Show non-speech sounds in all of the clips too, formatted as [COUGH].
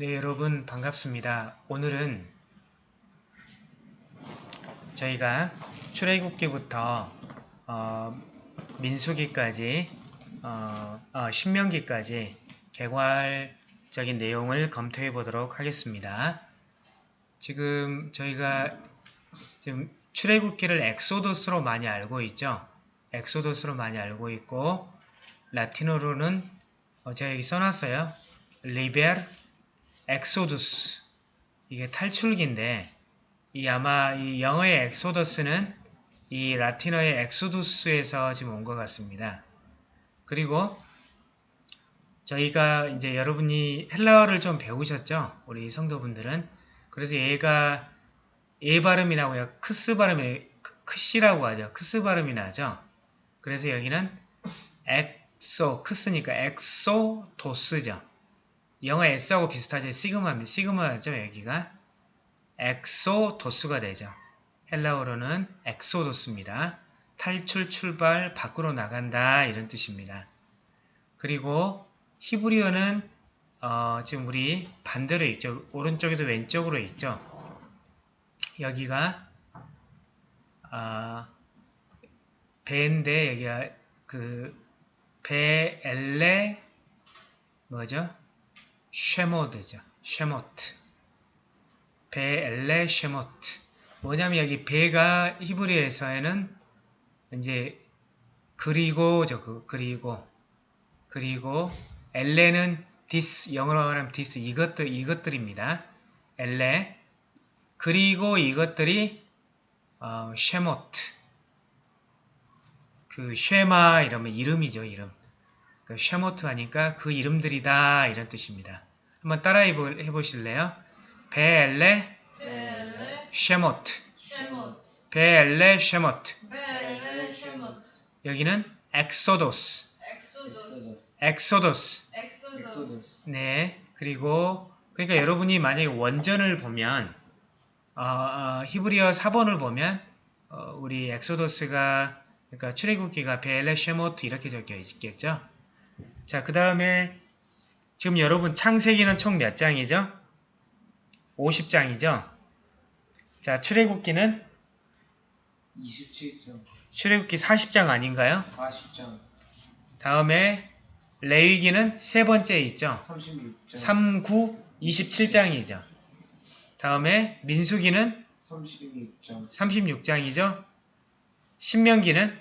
네, 여러분 반갑습니다. 오늘은 저희가 출애굽기부터 어, 민수기까지 어, 어, 신명기까지 개괄적인 내용을 검토해 보도록 하겠습니다. 지금 저희가 지금 출애굽기를 엑소더스로 많이 알고 있죠. 엑소더스로 많이 알고 있고 라틴어로는 어, 제가 여기 써놨어요. Liber Exodus 이게 탈출기인데 이 아마 이 영어의 Exodus는 이 라틴어의 Exodus에서 지금 온 것 같습니다. 그리고 저희가 이제 여러분이 헬라어를 좀 배우셨죠? 우리 성도분들은 그래서 얘가 예 발음이 나고요. 크스 발음이 크시라고 하죠. 크스 발음이 나죠. 그래서 여기는 엑소 크스니까 Ἔξοδος죠. 영어 S하고 비슷하죠. 시그마입니다. 시그마죠. 여기가 Ἔξοδος가 되죠. 헬라어로는 Ἔξοδος입니다. 탈출, 출발, 밖으로 나간다 이런 뜻입니다. 그리고 히브리어는 어, 지금 우리 반대로 있죠. 오른쪽에서 왼쪽으로 있죠. 여기가 아, 베인데 여기가 그 ואלה 뭐죠? שמות죠. שמות. ואלה שמות. 뭐냐면 여기 베가 히브리에서에는 이제 그리고죠. 그 그리고 그리고 אלה는 this 영어로 말하면 디스 이것들 이것들입니다. אלה 그리고 이것들이 어, שמות 그 쉐마 이러면 이름이죠 이름 그 שמות 하니까 그 이름들이다 이런 뜻입니다. 한번 따라 해보, 해보실래요? ואלה שמות ואלה שמות 여기는 Ἔξοδος Ἔξοδος 네 그리고 그러니까 여러분이 만약에 원전을 보면 어, 어, 히브리어 4번을 보면 어, 우리 엑소도스가 그러니까 출애굽기가 베엘레 쉐모트 이렇게 적혀 있겠죠. 자, 그 다음에 지금 여러분 창세기는 총 몇 장이죠? 50장이죠? 자, 출애굽기는 27장, 출애굽기 40장 아닌가요? 40장, 다음에 레위기는 세 번째에 있죠? 36장, 3, 9, 27장이죠. 다음에 민수기는 36장, 36장이죠. 신명기는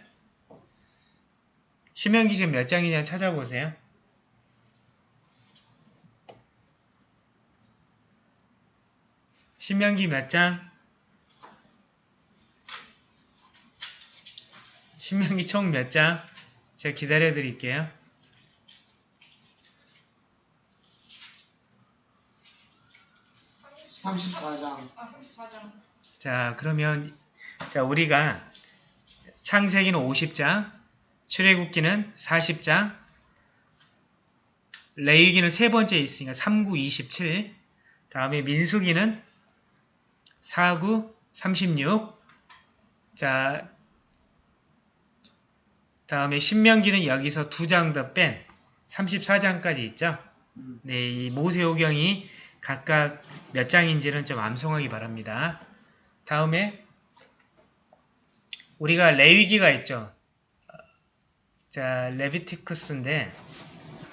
신명기 지금 몇 장이냐 찾아보세요. 신명기 몇 장? 신명기 총 몇 장? 제가 기다려 드릴게요. 삼십사 장아 34장 자, 그러면 자, 우리가 창세기는 50장, 출애굽기는 40장, 레위기는 세 번째 있으니까 39, 27, 다음에 민수기는 49, 36, 자, 다음에 신명기는 여기서 두 장 더 뺀 34장까지 있죠. 음. 네, 이 모세오경이 각각 몇 장인지는 좀 암송하기 바랍니다. 다음에 우리가 레위기가 있죠. 자, 레비티쿠스인데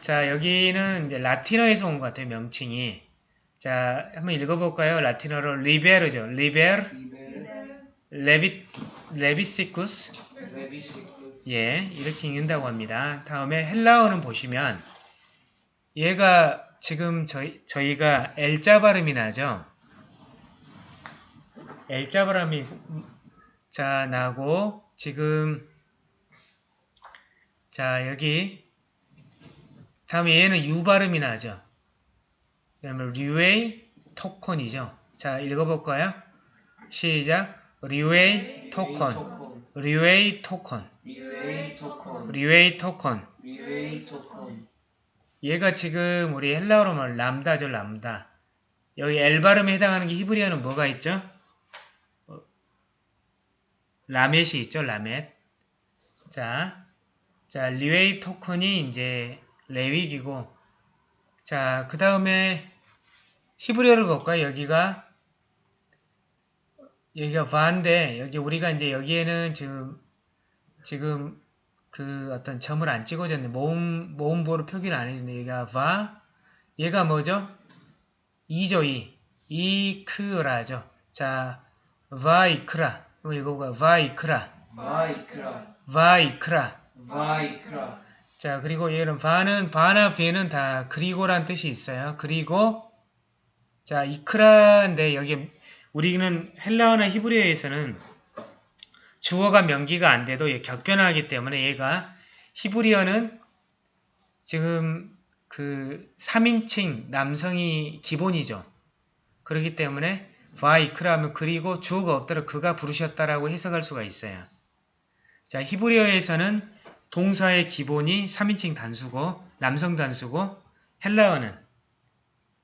자, 여기는 이제 라틴어에서 온 것 같아요, 명칭이. 자, 한번 읽어볼까요? 라틴어로 Liber죠. Liber, Levi. Leviticus, 예, 이렇게 읽는다고 합니다. 다음에 헬라어는 보시면 얘가 지금 저희, 저희가 L자 발음이 나죠? L자 발음이 자 나고 지금 자 여기 다음에 얘는 U 발음이 나죠? 그 다음에 Λευιτικόν이죠? 자 읽어볼까요? 시작 Λευιτικόν, Λευιτικόν. Λευιτικόν, 얘가 지금 우리 헬라어로 말하면 람다죠, 람다. 여기 L 발음에 해당하는 게 히브리어는 뭐가 있죠? 어, 라멧이 있죠, 라멧. 자, 자, 리웨이 토콘이 이제 레위기고, 자, 그 다음에 히브리어를 볼까요? 여기가 여기가 바인데 여기 우리가 이제 여기에는 지금 지금 그 어떤 점을 안 찍어줬네. 모음 모음보로 표기를 안 해줬네. 여기가 바 얘가 뭐죠? 이죠 이 이크라죠. 자 바이크라 그럼 이거가 바이크라 바이크라 바이크라 바이크라 자 그리고 얘는 바는 바나 비는 다 그리고란 뜻이 있어요. 그리고 자 이크라인데 여기 우리는 헬라어나 히브리어에서는 주어가 명기가 안 돼도 얘 격변하기 때문에 얘가 히브리어는 지금 그 3인칭 남성이 기본이죠. 그렇기 때문에 바이크라 하면 그리고 주어가 없더라도 그가 부르셨다라고 해석할 수가 있어요. 자 히브리어에서는 동사의 기본이 3인칭 단수고 남성 단수고 헬라어는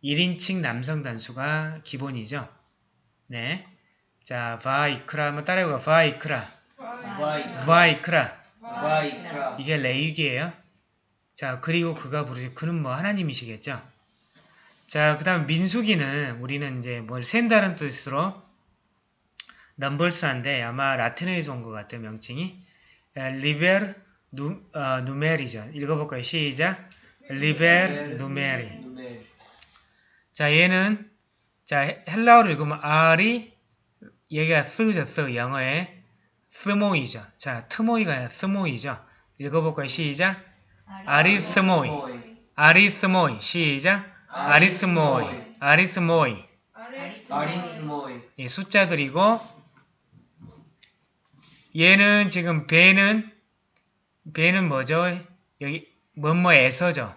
1인칭 남성 단수가 기본이죠. 네. 자, 바이크라 한번 따라해봐. 바이크라. 바이크라 바이크라. 이게 레이기예요. 자, 그리고 그가 부르죠. 그는 뭐 하나님이시겠죠. 자, 그 다음 민수기는 우리는 이제 뭘 센다는 뜻으로 Numbers한데 아마 라틴어에서 온 것 같아요. 명칭이. Liber Nu, 어, Numeri죠. 읽어볼까요? 시작. Liber Numeri. 자, 얘는 자 헬라어를 읽으면 R이 얘가 쓰죠, 쓰 영어에 스모이죠. 자, 트모이가 아니라 스모이죠. 읽어볼까요? 시작. 아리스모이. 아리스모이. 시작. 아리스모이. 아리스모이. 아리스모이 이 숫자들이고 얘는 지금 배는 배는 뭐죠? 여기 뭐뭐에서죠.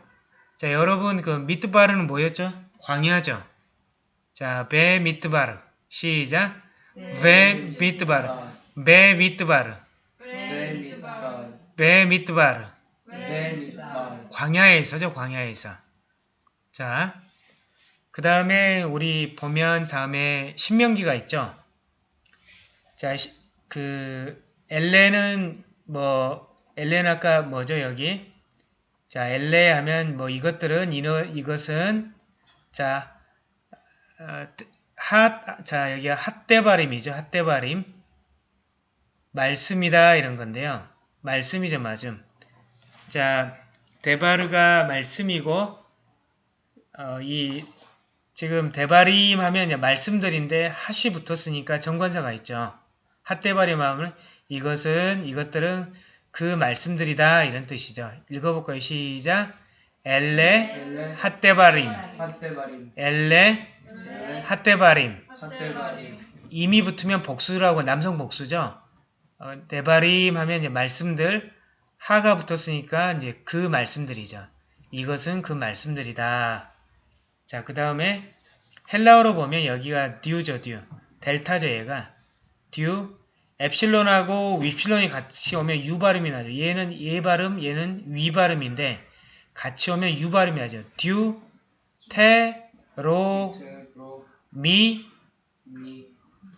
자, 여러분 그 미트바르는 뭐였죠? 광야죠. 자, 베 미트바르. 시작. 베 미트바르. 베 미트바르. 베미바 베 미트바르. 베미바 광야에서죠, 광야에서. 자, 그 다음에 우리 보면 다음에 신명기가 있죠. 자, 시- 그 엘레는 뭐 엘레는 아까 뭐죠 여기? 자, 엘레 하면 뭐 이것들은 이너 이것은 자, 어, 핫, 자 여기 핫대바림이죠, 핫대바림. 말씀이다 이런 건데요. 말씀이죠, 맞음. 자, 데바르가 말씀이고 어, 이 지금 대바림 하면 말씀들인데 핫이 붙었으니까 정관사가 있죠. 핫대바림 하면 이것은 이것들은 그 말씀들이다 이런 뜻이죠. 읽어볼까요? 시작. 엘레 핫데바림 엘레 핫데바림 임이 붙으면 복수라고 남성 복수죠. 어, 대바림 하면 이제 말씀들 하가 붙었으니까 이제 그 말씀들이죠. 이것은 그 말씀들이다. 자, 그 다음에 헬라어로 보면 여기가 듀죠, 듀. 델타죠, 얘가. 듀. 엡실론하고 윕실론이 같이 오면 유 발음이 나죠. 얘는 얘 발음, 얘는 위 발음인데 같이 오면 유 발음이 나죠. 듀, 테, 로, 미, 미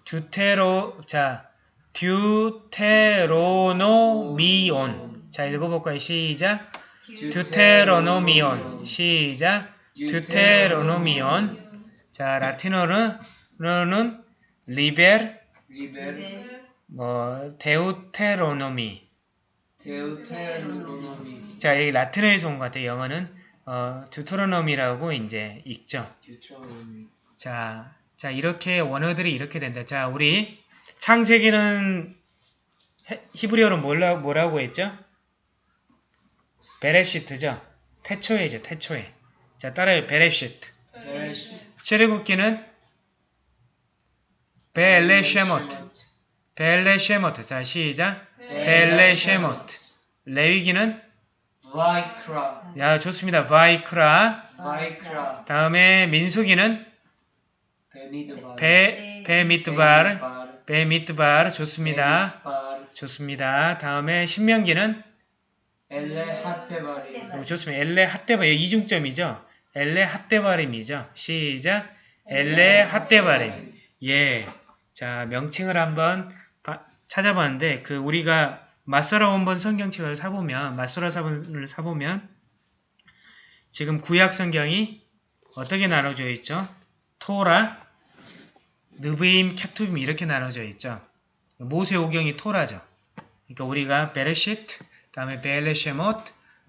듀테로, 자, 듀테로노미온. 자, 읽어볼까요? 시작. 듀테로노미온. 시작. 듀테로노미온. 자, 라틴어는 는 리벨 뭐 데우테로노미. 자, 여기 라틴어에서 온 것 같아요. 영어는 어, 듀테로노미라고 이제 읽죠. 자, 자 이렇게 원어들이 이렇게 된다. 자, 우리 창세기는 해- 히브리어로 뭐라, 뭐라고 했죠? 베레시트죠. 태초에죠. 태초에. 자, 따라요. 베레시트. 베레시 출애굽기는 벨레쉐모트. 벨레쉐모트. 자, 시작. 벨레쉐모트. 레위기는 바이크라 야, 좋습니다. 바이크라. 바이크라 다음에 민수기는 베미드바 베 베미트바르. 베미트바르 좋습니다. 좋습니다. 다음에 신명기는 엘레 하테바리 어, 좋습니다. 엘레 핫데바 이중점이죠. 엘레 핫데바림이죠. 시작. 엘레 핫데바림. 예. 자 명칭을 한번 바- 찾아봤는데 그 우리가 마서라 원본 성경책을 사보면 마서라 사본을 사보면 지금 구약 성경이 어떻게 나눠져 있죠? 토라, 느브임, 캐투빔 이렇게 나눠져 있죠. 모세 오경이 토라죠. 그러니까 우리가 베레시트, 다음에 벨레쉐못,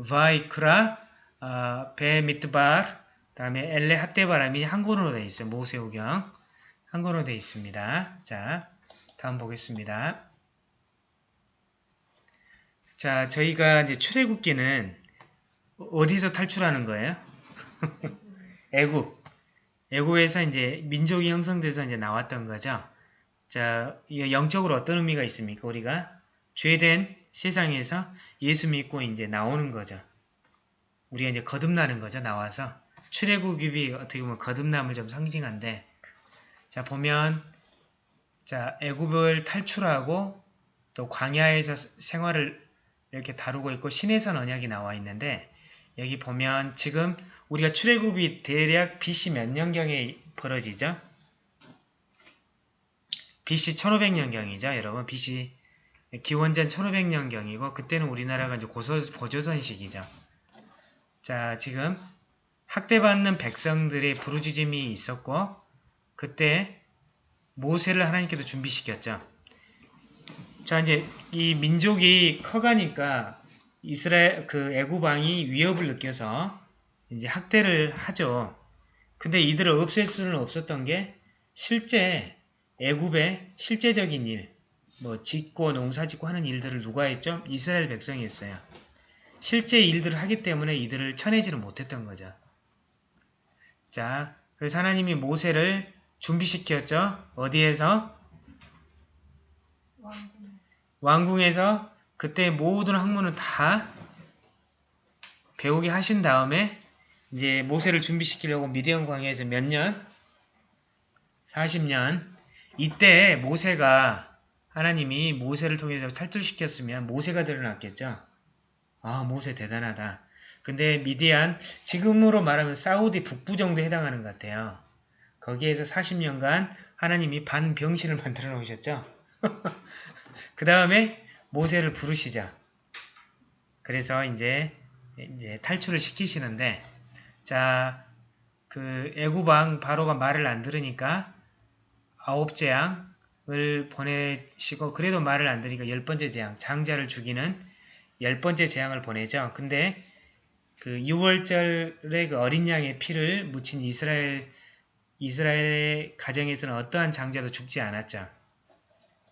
바이크라, 어, 베미트발, 다음에 엘레 핫데바람이 한국어로 되어 있어요. 모세 오경 한국어로 되어 있습니다. 자, 다음 보겠습니다. 자, 저희가 이제 출애굽기는 어디서 탈출하는 거예요? [LAUGHS] 애굽. 애굽에서 이제 민족이 형성돼서 이제 나왔던 거죠. 자, 이 영적으로 어떤 의미가 있습니까? 우리가 죄된 세상에서 예수 믿고 이제 나오는 거죠. 우리가 이제 거듭나는 거죠. 나와서 출애굽이 어떻게 보면 거듭남을 좀 상징한데, 자 보면 자 애굽을 탈출하고 또 광야에서 생활을 이렇게 다루고 있고 신해산 언약이 나와 있는데 여기 보면 지금 우리가 출애굽이 대략 BC 몇 년경에 벌어지죠? BC 1500년경이죠, 여러분. BC 기원전 1500년경이고 그때는 우리나라가 이제 고소, 고조선 시기죠. 자, 지금 학대받는 백성들의 부르짖음이 있었고 그때 모세를 하나님께서 준비시켰죠. 자, 이제 이 민족이 커가니까 이스라엘 그 애굽 왕이 위협을 느껴서 이제 학대를 하죠. 근데 이들을 없앨 수는 없었던 게 실제 애굽의 실제적인 일, 뭐 짓고 농사 짓고 하는 일들을 누가 했죠? 이스라엘 백성이 했어요. 실제 일들을 하기 때문에 이들을 쳐내지는 못했던 거죠. 자, 그래서 하나님이 모세를 준비시켰죠. 어디에서? 왕궁 에서 그때 모든 학문을 다 배우게 하신 다음에 이제 모세를 준비시키려고 미디안 광야에서 몇 년? 40년. 이때 모세가 하나님이 모세를 통해서 탈출시켰으면 모세가 드러났겠죠. 아 모세 대단하다. 근데 미디안 지금으로 말하면 사우디 북부 정도 해당하는 것 같아요. 거기에서 40년간 하나님이 반병신을 [LAUGHS] 만들어 놓으셨죠. 그 다음에 모세를 부르시자. 그래서 이제 이제 탈출을 시키시는데 자, 그 애구방 바로가 말을 안 들으니까 아홉 재앙을 보내시고 그래도 말을 안 들으니까 열 번째 재앙, 장자를 죽이는 열 번째 재앙을 보내죠. 근데 그 6월절에 그 어린 양의 피를 묻힌 이스라엘 이스라엘의 가정에서는 어떠한 장자도 죽지 않았죠.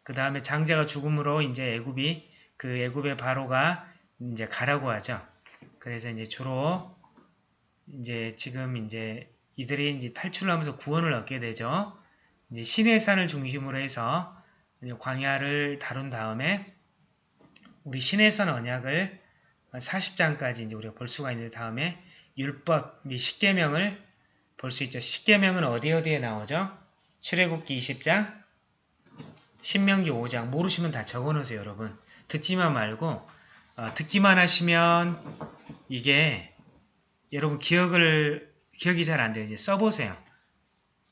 그 다음에 장자가 죽음으로 이제 애굽이 그 애굽의 바로가 이제 가라고 하죠. 그래서 이제 주로 이제 지금 이제 이들이 이제 탈출을 하면서 구원을 얻게 되죠. 이제 신의 산을 중심으로 해서 광야를 다룬 다음에 우리 신의 산 언약을 40장까지 이제 우리가 볼 수가 있는 다음에 율법 및 십계명을 볼 수 있죠. 십계명은 어디 어디에 나오죠? 출애굽기 20장, 신명기 5장 모르시면 다 적어놓으세요, 여러분. 듣지만 말고 어, 듣기만 하시면 이게 여러분 기억을 기억이 잘 안 돼요. 이제 써보세요.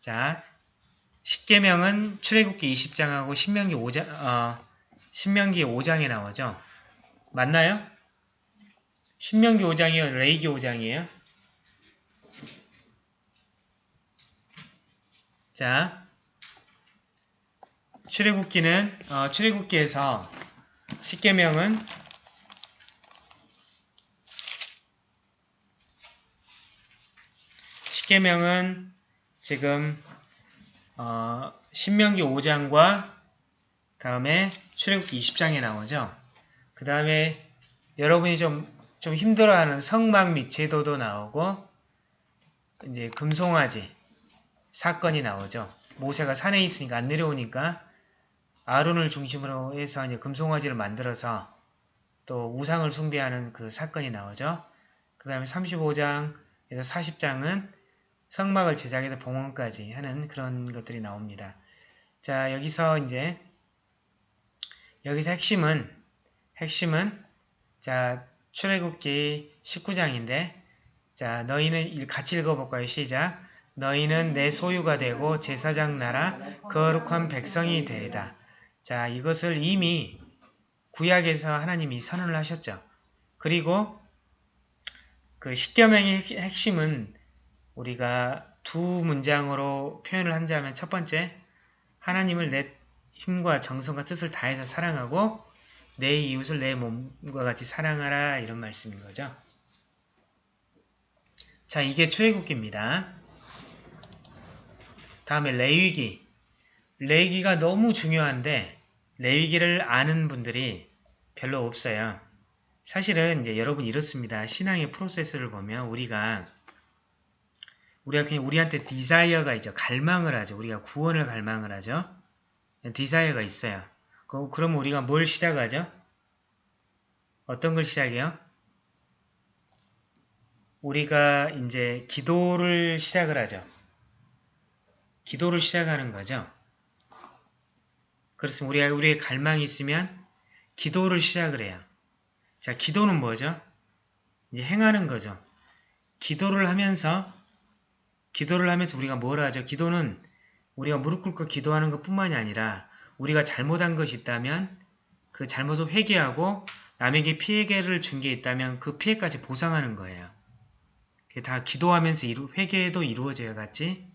자, 십계명은 출애굽기 20장하고 신명기 5장, 어, 신명기 5장에 나오죠. 맞나요? 신명기 5장이요, 레이기 5장이에요. 자, 출애굽기는 어, 출애굽기에서 십계명은 십계명은 지금 어, 신명기 5장과 다음에 출애굽기 20장에 나오죠. 그 다음에 여러분이 좀, 좀 힘들어하는 성막 및 제도도 나오고 이제 금송아지 사건이 나오죠. 모세가 산에 있으니까 안 내려오니까 아론을 중심으로 해서 이제 금송아지를 만들어서 또 우상을 숭배하는 그 사건이 나오죠. 그 다음에 35장에서 40장은 성막을 제작해서 봉헌까지 하는 그런 것들이 나옵니다. 자 여기서 이제 여기서 핵심은 핵심은 자 출애굽기 19장인데 자 너희는 같이 읽어볼까요? 시작 너희는 내 소유가 되고 제사장 나라 거룩한 백성이 되리다. 자 이것을 이미 구약에서 하나님이 선언을 하셨죠. 그리고 그 십계명의 핵심은 우리가 두 문장으로 표현을 한다면 첫 번째, 하나님을 내 힘과 정성과 뜻을 다해서 사랑하고 내 이웃을 내 몸과 같이 사랑하라 이런 말씀인 거죠. 자, 이게 출애굽기입니다. 다음에 레위기. 레위기가 너무 중요한데 레위기를 아는 분들이 별로 없어요. 사실은 이제 여러분 이렇습니다. 신앙의 프로세스를 보면 우리가 우리가 그냥 우리한테 desire가 있죠. 갈망을 하죠. 우리가 구원을 갈망을 하죠. 디자이어가 있어요. 그, 그럼 우리가 뭘 시작하죠? 어떤 걸 시작해요? 우리가 이제 기도를 시작을 하죠. 기도를 시작하는 거죠. 그렇습니다. 우리가 우리의 갈망이 있으면 기도를 시작을 해요. 자, 기도는 뭐죠? 이제 행하는 거죠. 기도를 하면서 기도를 하면서 우리가 뭘 하죠? 기도는 우리가 무릎 꿇고 기도하는 것 뿐만이 아니라 우리가 잘못한 것이 있다면 그 잘못을 회개하고 남에게 피해를 준 게 있다면 그 피해까지 보상하는 거예요. 그게 다 기도하면서 이루, 회개도 이루어져야 같지?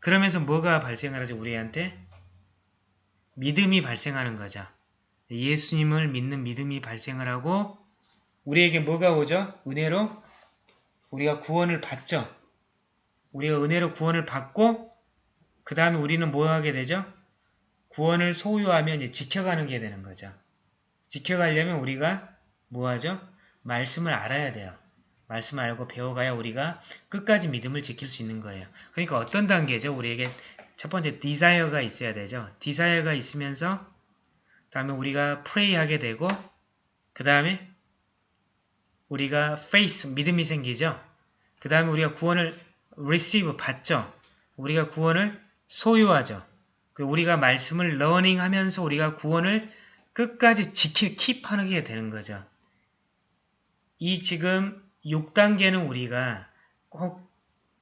그러면서 뭐가 발생을 하죠? 우리한테? 믿음이 발생하는 거죠. 예수님을 믿는 믿음이 발생을 하고 우리에게 뭐가 오죠? 은혜로 우리가 구원을 받죠. 우리가 은혜로 구원을 받고 그 다음에 우리는 뭐 하게 되죠? 구원을 소유하면 지켜가는 게 되는 거죠. 지켜가려면 우리가 뭐 하죠? 말씀을 알아야 돼요. 말씀을 알고 배워가야 우리가 끝까지 믿음을 지킬 수 있는 거예요. 그러니까 어떤 단계죠? 우리에게 첫 번째 desire가 있어야 되죠. desire가 있으면서 다음에 우리가 pray하게 되고 그 다음에 우리가 faith, 믿음이 생기죠. 그 다음에 우리가 구원을 receive, 받죠. 우리가 구원을 소유하죠. 그 우리가 말씀을 learning 하면서 우리가 구원을 끝까지 지킬, 킵하게 되는 거죠. 이 지금 6단계는 우리가 꼭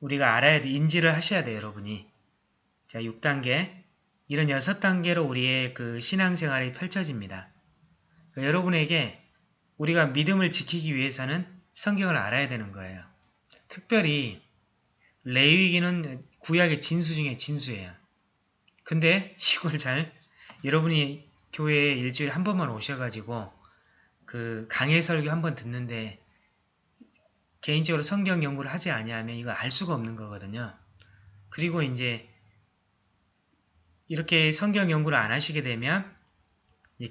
우리가 알아야 돼, 인지를 하셔야 돼요, 여러분이. 자, 6단계. 이런 6단계로 우리의 그 신앙생활이 펼쳐집니다. 그러니까 여러분에게 우리가 믿음을 지키기 위해서는 성경을 알아야 되는 거예요. 특별히 레위기는 구약의 진수 중에 진수예요. 근데 이걸 잘 여러분이 교회에 일주일에 한 번만 오셔가지고 그 강해 설교 한 번 듣는데 개인적으로 성경 연구를 하지 아니하면 이거 알 수가 없는 거거든요. 그리고 이제 이렇게 성경 연구를 안 하시게 되면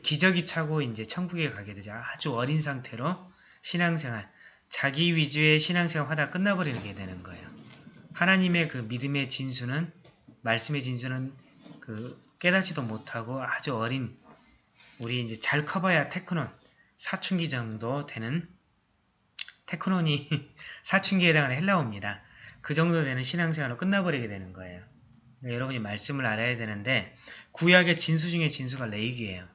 기저귀 차고 이제 천국에 가게 되죠. 아주 어린 상태로 신앙생활, 자기 위주의 신앙생활 하다 끝나버리게 되는 거예요. 하나님의 그 믿음의 진수는 말씀의 진수는 그 깨닫지도 못하고 아주 어린 우리 이제 잘 커봐야 테크논 사춘기 정도 되는 테크논이 [LAUGHS] 사춘기에 해당하는 헬라어입니다. 그 정도 되는 신앙생활로 끝나버리게 되는 거예요. 그러니까 여러분이 말씀을 알아야 되는데 구약의 진수 중에 진수가 레이기예요.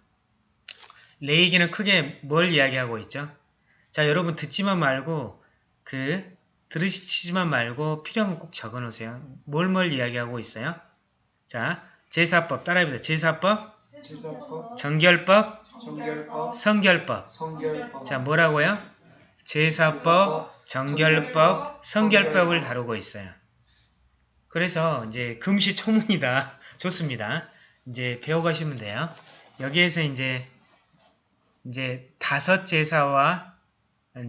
레이기는 크게 뭘 이야기하고 있죠? 자 여러분 듣지만 말고 그 들으시지만 말고 필요한 건 꼭 적어놓으세요. 뭘 뭘 이야기하고 있어요? 자 제사법 따라해보세요. 제사법, 제사법, 정결법, 정결법, 성결법. 성결법. 자 뭐라고요? 제사법, 정결법, 성결법을 다루고 있어요. 그래서 이제 금시초문이다. [LAUGHS] 좋습니다. 이제 배워가시면 돼요. 여기에서 이제 이제 다섯 제사와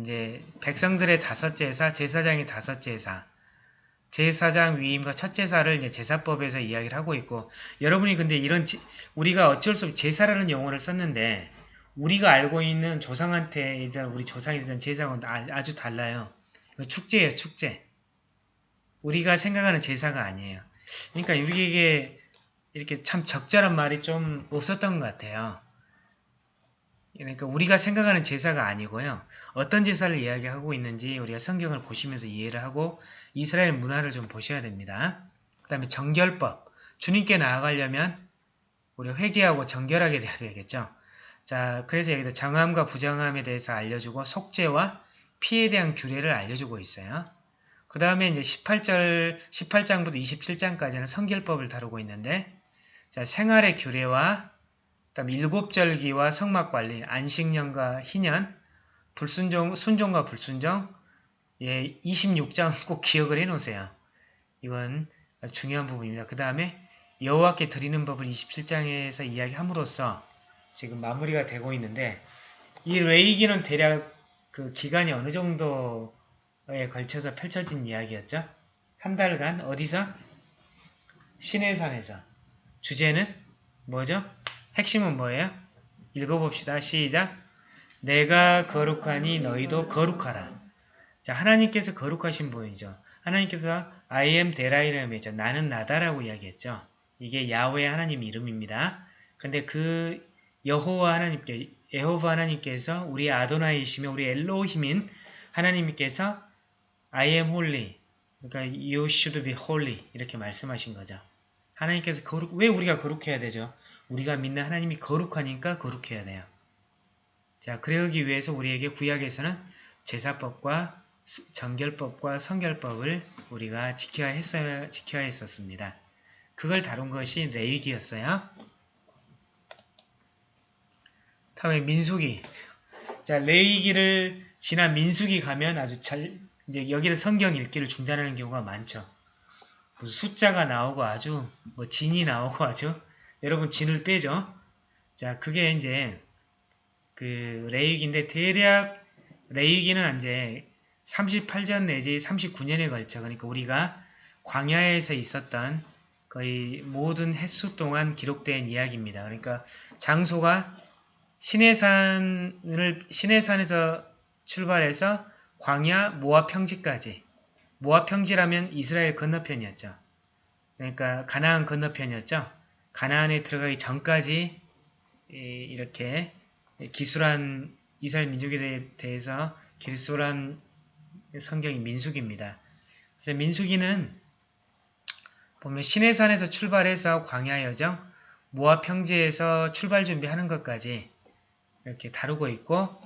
이제 백성들의 다섯 제사, 제사장의 다섯 제사, 제사장 위임과 첫 제사를 이제 제사법에서 이야기를 하고 있고 여러분이 근데 이런 지, 우리가 어쩔 수 없이 제사라는 용어를 썼는데 우리가 알고 있는 조상한테 이제 우리 조상에 대한 제사가 아주 달라요. 축제예요, 축제. 우리가 생각하는 제사가 아니에요. 그러니까 우리에게 이렇게 참 적절한 말이 좀 없었던 것 같아요. 그러니까 우리가 생각하는 제사가 아니고요. 어떤 제사를 이야기하고 있는지 우리가 성경을 보시면서 이해를 하고 이스라엘 문화를 좀 보셔야 됩니다. 그 다음에 정결법. 주님께 나아가려면 우리가 회개하고 정결하게 돼야 되겠죠. 자, 그래서 여기서 정함과 부정함에 대해서 알려주고 속죄와 피에 대한 규례를 알려주고 있어요. 그 다음에 이제 18절, 18장부터 27장까지는 성결법을 다루고 있는데 자, 생활의 규례와 그 다음 일곱절기와 성막관리, 안식년과 희년, 불순종, 순종과 불순종 예, 26장 [LAUGHS] 꼭 기억을 해 놓으세요. 이건 아주 중요한 부분입니다. 그 다음에 여호와께 드리는 법을 27장에서 이야기함으로써 지금 마무리가 되고 있는데 이 레이기는 대략 그 기간이 어느 정도 에 걸쳐서 펼쳐진 이야기였죠? 한 달간 어디서? 시내산에서 주제는 뭐죠? 핵심은 뭐예요? 읽어봅시다. 시작. 내가 거룩하니 너희도 거룩하라. 자, 하나님께서 거룩하신 분이죠. 하나님께서 I am 데라이라면죠. 나는 나다라고 이야기했죠. 이게 야훼 하나님 이름입니다. 근데 그 여호와 하나님께 여호와 하나님께서 우리 아도나이시며 우리 엘로힘인 하나님께서 I am holy. 그러니까 you should be holy 이렇게 말씀하신 거죠. 하나님께서 거룩 왜 우리가 거룩해야 되죠? 우리가 믿는 하나님이 거룩하니까 거룩해야 돼요. 자, 그러기 위해서 우리에게 구약에서는 제사법과 스- 정결법과 성결법을 우리가 지켜야 했어야 지켜야 했었습니다. 그걸 다룬 것이 레위기였어요. 다음에 민수기. 자, 레위기를 지난 민수기 가면 아주 잘 이제 여기를 성경 읽기를 중단하는 경우가 많죠. 숫자가 나오고 아주 뭐 진이 나오고 아주 여러분 진을 빼죠. 자, 그게 이제 그 레위기인데 대략 레위기는 이제 38전 내지 39년에 걸쳐 그러니까 우리가 광야에서 있었던 거의 모든 횟수 동안 기록된 이야기입니다. 그러니까 장소가 시내산을 시내산에서 출발해서 광야 모압 평지까지 모압 평지라면 이스라엘 건너편이었죠. 그러니까 가나안 건너편이었죠. 가나안에 들어가기 전까지 이- 이렇게 기술한 이스라엘 민족에 대- 대해서 기술한 성경이 민수기입니다. 그래서 민수기는 보면 시내산에서 출발해서 광야 여정, 모압 평지에서 출발 준비하는 것까지 이렇게 다루고 있고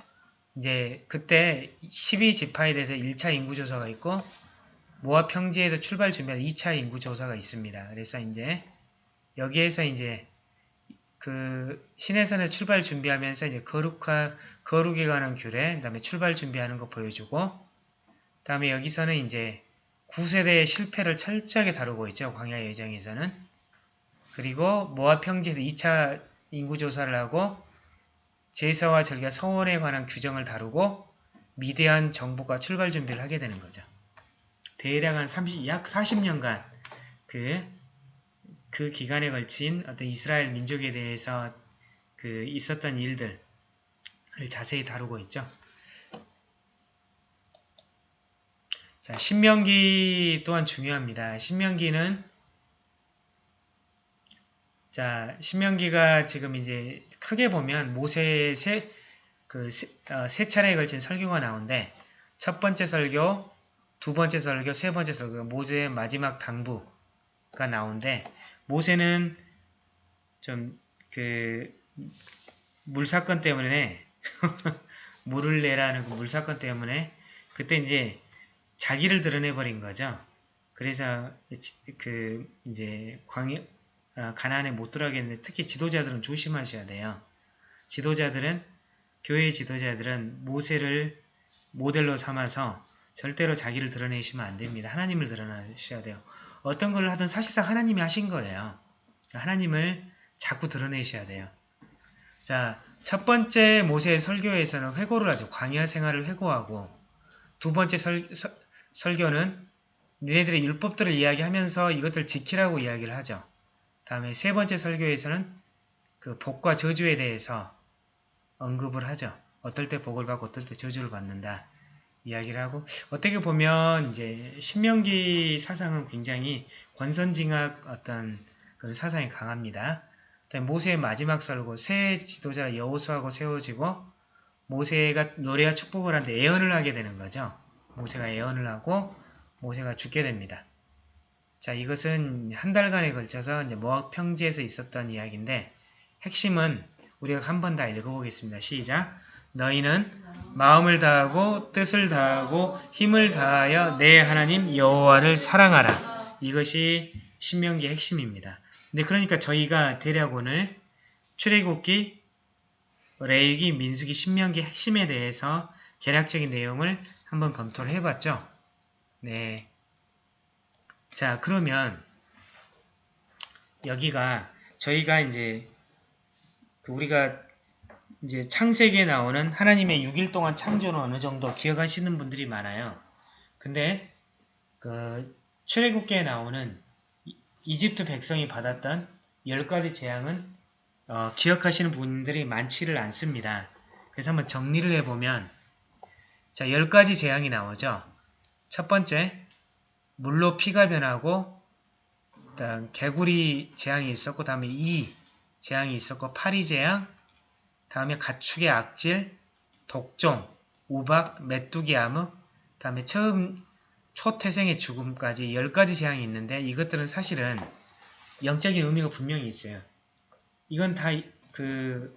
이제 그때 12지파에 대해서 1차 인구조사가 있고 모압 평지에서 출발 준비한 2차 인구조사가 있습니다. 그래서 이제 여기에서 이제 그 시내산에서 출발 준비하면서 이제 거룩화 거룩에 관한 규례, 그다음에 출발 준비하는 거 보여주고 그다음에 여기서는 이제 9세대의 실패를 철저하게 다루고 있죠. 광야 예정에서는. 그리고 모압 평지에서 2차 인구조사를 하고 제사와 절기와 성원에 관한 규정을 다루고 미대한 정보가 출발 준비를 하게 되는 거죠. 대략 한 30, 약 40년간 그, 그 기간에 걸친 어떤 이스라엘 민족에 대해서 그 있었던 일들을 자세히 다루고 있죠. 자, 신명기 또한 중요합니다. 신명기는 자, 신명기가 지금 이제 크게 보면 모세의 세, 그, 세, 어, 세 차례에 걸친 설교가 나오는데, 첫 번째 설교, 두 번째 설교, 세 번째 설교, 모세의 마지막 당부가 나오는데, 모세는 좀, 그, 물 사건 때문에, [LAUGHS] 물을 내라는 그 물 사건 때문에, 그때 이제 자기를 드러내버린 거죠. 그래서, 그, 이제, 아, 가난에 못 들어가겠는데 특히 지도자들은 조심하셔야 돼요. 지도자들은 교회 지도자들은 모세를 모델로 삼아서 절대로 자기를 드러내시면 안 됩니다. 하나님을 드러내셔야 돼요. 어떤 걸 하든 사실상 하나님이 하신 거예요. 하나님을 자꾸 드러내셔야 돼요. 자, 첫 번째 모세의 설교에서는 회고를 하죠. 광야 생활을 회고하고 두 번째 설, 설, 설교는 니네들의 율법들을 이야기하면서 이것들 지키라고 이야기를 하죠. 다음에 세 번째 설교에서는 그 복과 저주에 대해서 언급을 하죠. 어떨 때 복을 받고 어떨 때 저주를 받는다. 이야기를 하고 어떻게 보면 이제 신명기 사상은 굉장히 권선징악 어떤 그런 사상이 강합니다. 모세의 마지막 설고 새 지도자 여호수아고 세워지고 모세가 노래와 축복을 하는데 예언을 하게 되는 거죠. 모세가 예언을 하고 모세가 죽게 됩니다. 자, 이것은 한 달간에 걸쳐서 이제 모압 평지에서 있었던 이야기인데 핵심은 우리가 한 번 다 읽어보겠습니다. 시작. 너희는 마음을 다하고 뜻을 다하고 힘을 다하여 내 하나님 여호와를 사랑하라. 이것이 신명기의 핵심입니다. 네, 그러니까 저희가 대략 오늘 출애굽기, 레위기, 민수기, 신명기 핵심에 대해서 개략적인 내용을 한번 검토를 해봤죠. 네. 자, 그러면 여기가 저희가 이제 그 우리가 이제 창세기에 나오는 하나님의 6일 동안 창조는 어느 정도 기억하시는 분들이 많아요. 근데 그 출애굽기에 나오는 이- 이집트 백성이 받았던 10가지 재앙은 어, 기억하시는 분들이 많지를 않습니다. 그래서 한번 정리를 해보면 자 10가지 재앙이 나오죠. 첫 번째 물로 피가 변하고 일단 개구리 재앙이 있었고 다음에 이 재앙이 있었고 파리 재앙 다음에 가축의 악질 독종 우박 메뚜기 암흑 다음에 처음 초태생의 죽음까지 10가지 재앙이 있는데 이것들은 사실은 영적인 의미가 분명히 있어요. 이건 다 그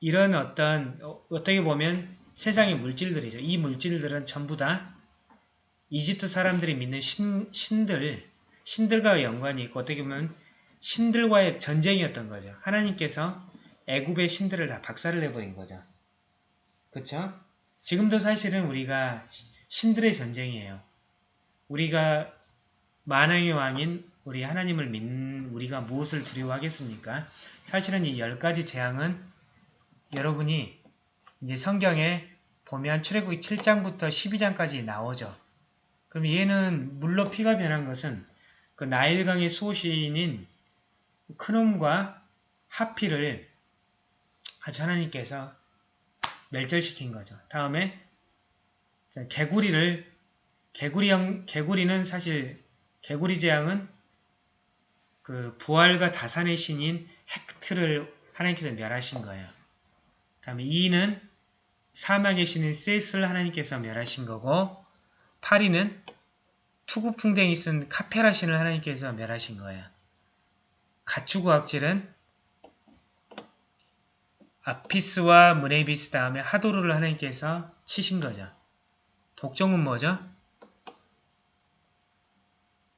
이런 어떤 어, 어떻게 보면 세상의 물질들이죠. 이 물질들은 전부 다 이집트 사람들이 믿는 신, 신들, 신들과 연관이 있고 어떻게 보면 신들과의 전쟁이었던 거죠. 하나님께서 애굽의 신들을 다 박살을 내버린 거죠. 그쵸? 지금도 사실은 우리가 신들의 전쟁이에요. 우리가 만왕의 왕인 우리 하나님을 믿는 우리가 무엇을 두려워하겠습니까? 사실은 이 열 가지 재앙은 여러분이 이제 성경에 보면 출애굽기 7장부터 12장까지 나오죠. 그럼 얘는 물로 피가 변한 것은 그 나일강의 수호신인 크놈과 하피를 아주 하나님께서 멸절시킨 거죠. 다음에 자, 개구리를 개구리형 개구리는 사실 개구리 재앙은 그 부활과 다산의 신인 헥트를 하나님께서 멸하신 거예요. 다음에 이는 사막의 신인 셋을 하나님께서 멸하신 거고 파리는 투구풍뎅이 쓴 카페라 신을 하나님께서 멸하신 거예요. 가축의학질은 아피스와 무네비스 다음에 하도르를 하나님께서 치신 거죠. 독종은 뭐죠?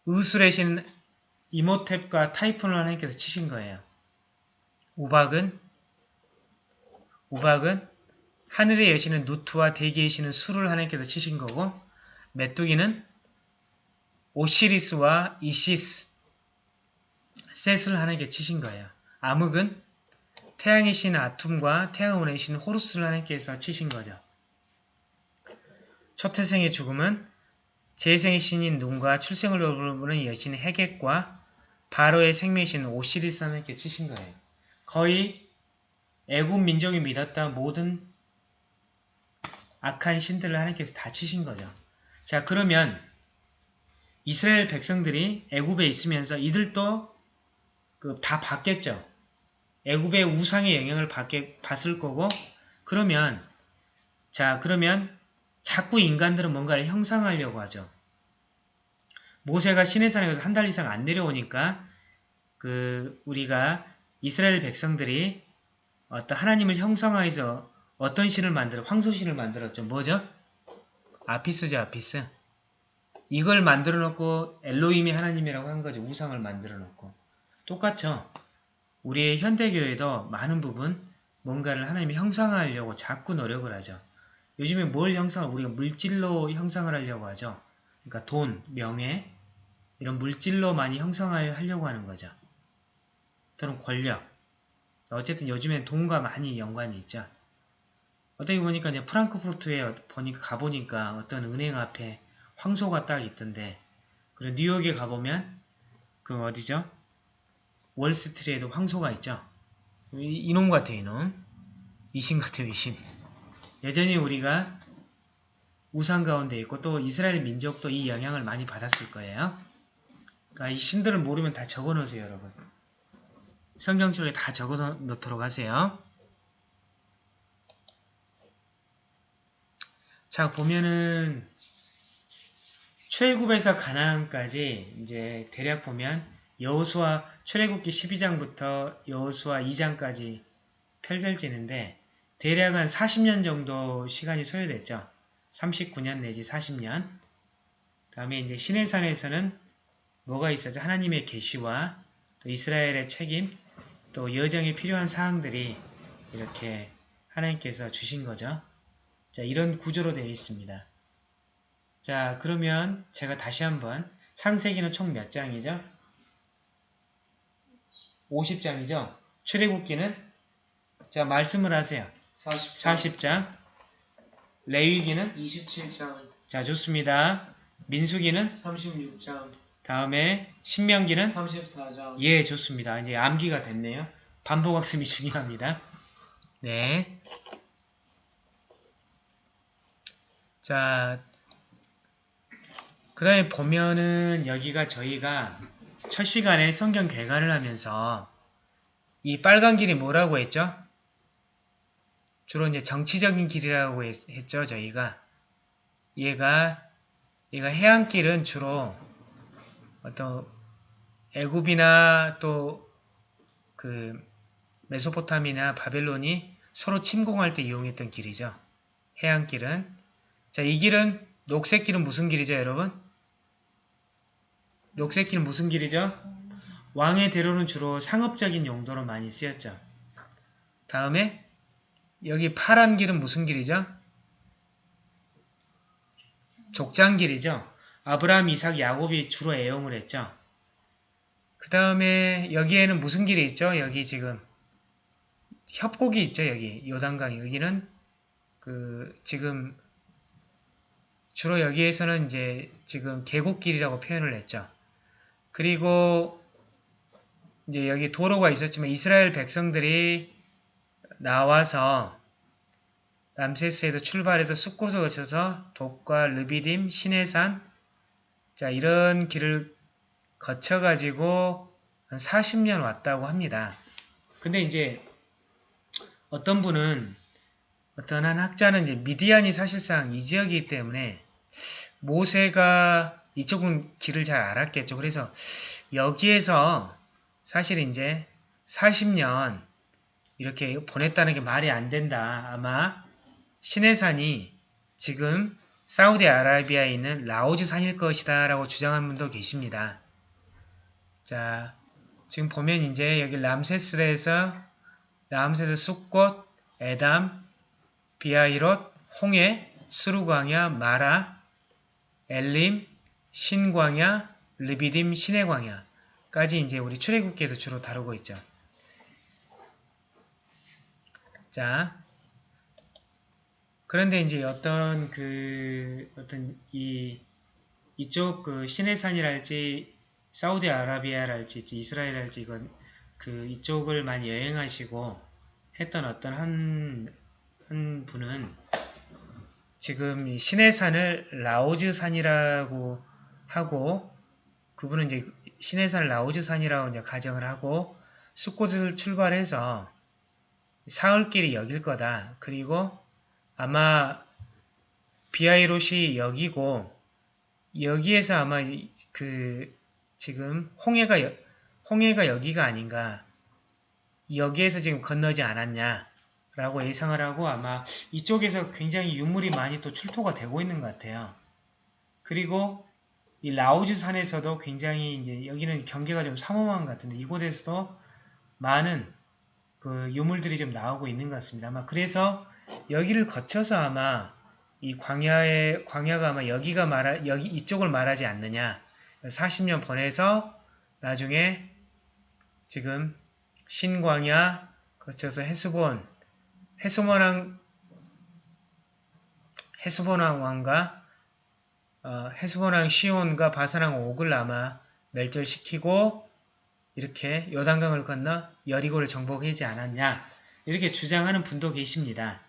의술의 신 이모탭과 타이푼을 하나님께서 치신 거예요. 우박은 우박은 하늘의 여신은 누트와 대기의 신은 수를 하나님께서 치신 거고 메뚜기는 오시리스와 이시스 셋을 하나님께 치신 거예요. 암흑은 태양의 신 아툼과 태양의 신 호루스를 하나님께서 치신 거죠. 초태생의 죽음은 재생의 신인 눈과 출생을 돌보는 여신 헤겟과 바로의 생명의 신 오시리스 하나님께 치신 거예요. 거의 애굽 민족이 믿었던 모든 악한 신들을 하나님께서 다 치신 거죠. 자 그러면 이스라엘 백성들이 애굽에 있으면서 이들도 그 다 받겠죠. 애굽의 우상의 영향을 받게, 받을 거고 그러면 자 그러면 자꾸 인간들은 뭔가를 형상하려고 하죠. 모세가 시내산에 가서 한 달 이상 안 내려오니까 그 우리가 이스라엘 백성들이 어떤 하나님을 형상화해서 어떤 신을 만들어 황소신을 만들었죠. 뭐죠? 아피스죠, 아피스. 이걸 만들어 놓고 엘로힘이 하나님이라고 한 거죠. 우상을 만들어 놓고. 똑같죠. 우리의 현대교회도 많은 부분 뭔가를 하나님이 형상화하려고 자꾸 노력을 하죠. 요즘에 뭘 형상을 우리가 물질로 형상을 하려고 하죠. 그러니까 돈, 명예 이런 물질로 많이 형상화하려고 하는 거죠. 또는 권력. 어쨌든 요즘엔 돈과 많이 연관이 있죠. 어떻게 보니까 이제 프랑크푸르트에 보니까 가보니까 어떤 은행 앞에 황소가 딱 있던데 그리고 뉴욕에 가보면 그 어디죠? 월스트리트에도 황소가 있죠. 이- 이놈 같아 이놈. 이신 같아 이신. 여전히 우리가 우상 가운데 있고 또 이스라엘 민족도 이 영향을 많이 받았을 거예요. 그러니까 이 신들을 모르면 다 적어 놓으세요 여러분. 성경 쪽에 다 적어 놓도록 하세요. 자 보면은 출애굽에서 가나안까지 이제 대략 보면 여호수아 출애굽기 12장부터 여호수아 2장까지 펼쳐지는데 대략 한 40년 정도 시간이 소요됐죠. 39년 내지 40년. 다음에 이제 시내산에서는 뭐가 있었죠? 하나님의 계시와 또 이스라엘의 책임, 또 여정에 필요한 사항들이 이렇게 하나님께서 주신 거죠. 자, 이런 구조로 되어 있습니다. 자, 그러면 제가 다시 한번 창세기는 총 몇 장이죠? 50장이죠? 출애굽기는 자 말씀을 하세요. 40장 40장. 레위기는 27장 자 좋습니다. 민수기는 36장 다음에 신명기는 34장 예 좋습니다. 이제 암기가 됐네요. 반복학습이 [LAUGHS] 중요합니다. 네. 자, 그 다음에 보면은 여기가 저희가 첫 시간에 성경 개관을 하면서 이 빨간 길이 뭐라고 했죠? 주로 이제 정치적인 길이라고 했, 했죠, 저희가. 얘가, 얘가 해안길은 주로 어떤 애굽이나 또 그 메소포타미나 바벨론이 서로 침공할 때 이용했던 길이죠. 해안길은. 자, 이 길은 녹색 길은 무슨 길이죠, 여러분? 녹색 길은 무슨 길이죠? 왕의 대로는 주로 상업적인 용도로 많이 쓰였죠. 다음에 여기 파란 길은 무슨 길이죠? 족장 길이죠. 아브라함, 이삭, 야곱이 주로 애용을 했죠. 그 다음에 여기에는 무슨 길이 있죠? 여기 지금 협곡이 있죠. 여기 요단강 여기는 그 지금 주로 여기에서는 이제 지금 계곡길이라고 표현을 했죠. 그리고 이제 여기 도로가 있었지만 이스라엘 백성들이 나와서 람세스에서 출발해서 숲곳을 거쳐서 독과 르비딤, 시내산 자 이런 길을 거쳐가지고 한 40년 왔다고 합니다. 근데 이제 어떤 분은 어떤 한 학자는 이제 미디안이 사실상 이 지역이기 때문에 모세가 이쪽은 길을 잘 알았겠죠. 그래서 여기에서 사실 이제 40년 이렇게 보냈다는 게 말이 안 된다. 아마 시내산이 지금 사우디아라비아에 있는 라오즈 산일 것이다 라고 주장하는 분도 계십니다. 자, 지금 보면 이제 여기 람세스에서 람세스 숲꽃, 에담, 비아이롯, 홍해, 수루광야, 마라, 엘림, 신광야, 르비딤, 시내광야까지 이제 우리 출애굽기에서 주로 다루고 있죠. 자, 그런데 이제 어떤 그 어떤 이 이쪽 그 시내산이랄지 사우디아라비아랄지 이스라엘랄지 이건 그 이쪽을 많이 여행하시고 했던 어떤 한, 한 분은 지금 이 시내산을 라오즈 산이라고 하고 그분은 이제 시내산을 라오즈 산이라고 이제 가정을 하고 숲곳을 출발해서 사흘길이 여길 거다. 그리고 아마 비아이롯이 여기고 여기에서 아마 그 지금 홍해가 여, 홍해가 여기가 아닌가 여기에서 지금 건너지 않았냐 라고 예상을 하고 아마 이쪽에서 굉장히 유물이 많이 또 출토가 되고 있는 것 같아요. 그리고 이 라오즈 산에서도 굉장히 이제 여기는 경계가 좀 삼엄한 것 같은데 이곳에서도 많은 그 유물들이 좀 나오고 있는 것 같습니다. 아마 그래서 여기를 거쳐서 아마 이 광야의 광야가 아마 여기가 말하 여기 이쪽을 말하지 않느냐. 40년 보내서 나중에 지금 신광야 거쳐서 헤스본 헤스본왕 헤스본왕 왕과 어, 헤스본왕 시온과 바산왕 옥을 아마 멸절시키고 이렇게 요단강을 건너 여리고를 정복하지 않았냐 이렇게 주장하는 분도 계십니다.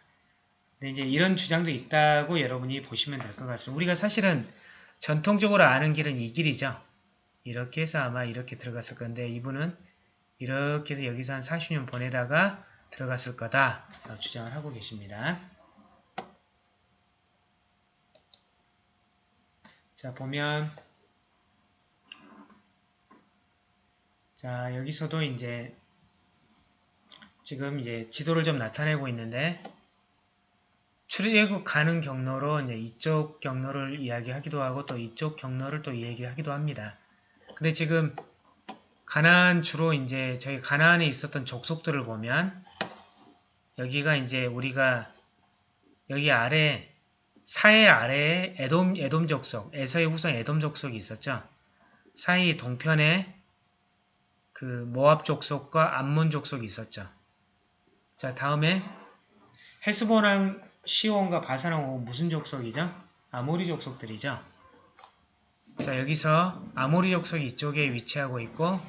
근데 이제 이런 주장도 있다고 여러분이 보시면 될 것 같습니다. 우리가 사실은 전통적으로 아는 길은 이 길이죠. 이렇게 해서 아마 이렇게 들어갔을 건데 이분은 이렇게 해서 여기서 한 40년 보내다가 들어갔을 거다 주장을 하고 계십니다. 자 보면 자 여기서도 이제 지금 이제 지도를 좀 나타내고 있는데 출애굽 가는 경로로 이제 이쪽 경로를 이야기하기도 하고 또 이쪽 경로를 또 이야기하기도 합니다. 근데 지금 가나안 주로 이제 저희 가나안에 있었던 족속들을 보면 여기가 이제 우리가 여기 아래 사해 아래에 에돔 에돔 족속, 에서의 후손 에돔 족속이 있었죠. 사이 동편에 그 모압 족속과 암몬 족속이 있었죠. 자 다음에 헤스본 왕 시혼과 바산하고 무슨 족속이죠? 아모리 족속들이죠. 자 여기서 아모리 족속이 이쪽에 위치하고 있고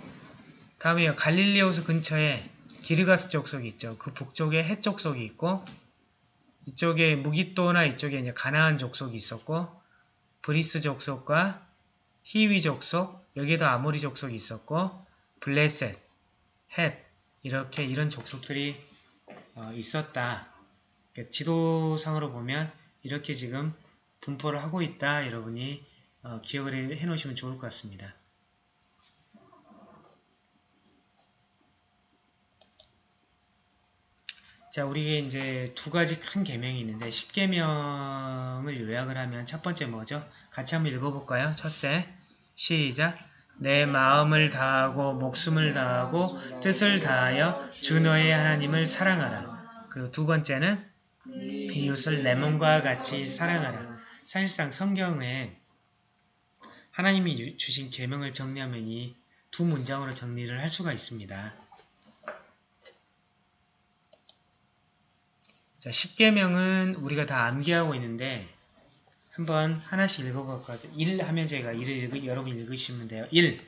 다음에 갈릴리 호수 근처에 기르가스 족속이 있죠. 그 북쪽에 헷 족속이 있고 이쪽에 므깃도나 이쪽에 이제 가나안 족속이 있었고 브리스 족속과 히위 족속 여기에도 아모리 족속이 있었고 블레셋, 헷 이렇게 이런 족속들이 어, 있었다. 그러니까 지도상으로 보면 이렇게 지금 분포를 하고 있다. 여러분이 어, 기억을 해 놓으시면 좋을 것 같습니다. 자, 우리에게 이제 두 가지 큰 계명이 있는데 10계명을 요약을 하면 첫 번째 뭐죠? 같이 한번 읽어볼까요? 첫째, 시작. 내 마음을 다하고 목숨을 다하고 뜻을 다하여 주 너의 하나님을 사랑하라. 그리고 두 번째는 이웃을 내 몸과 같이 사랑하라. 사실상 성경에 하나님이 유- 주신 계명을 정리하면 이 두 문장으로 정리를 할 수가 있습니다. 자, 10계명은 우리가 다 암기하고 있는데 한번 하나씩 읽어볼까요? 1 하면 제가 1을 읽으, 여러분 읽으시면 돼요. 1,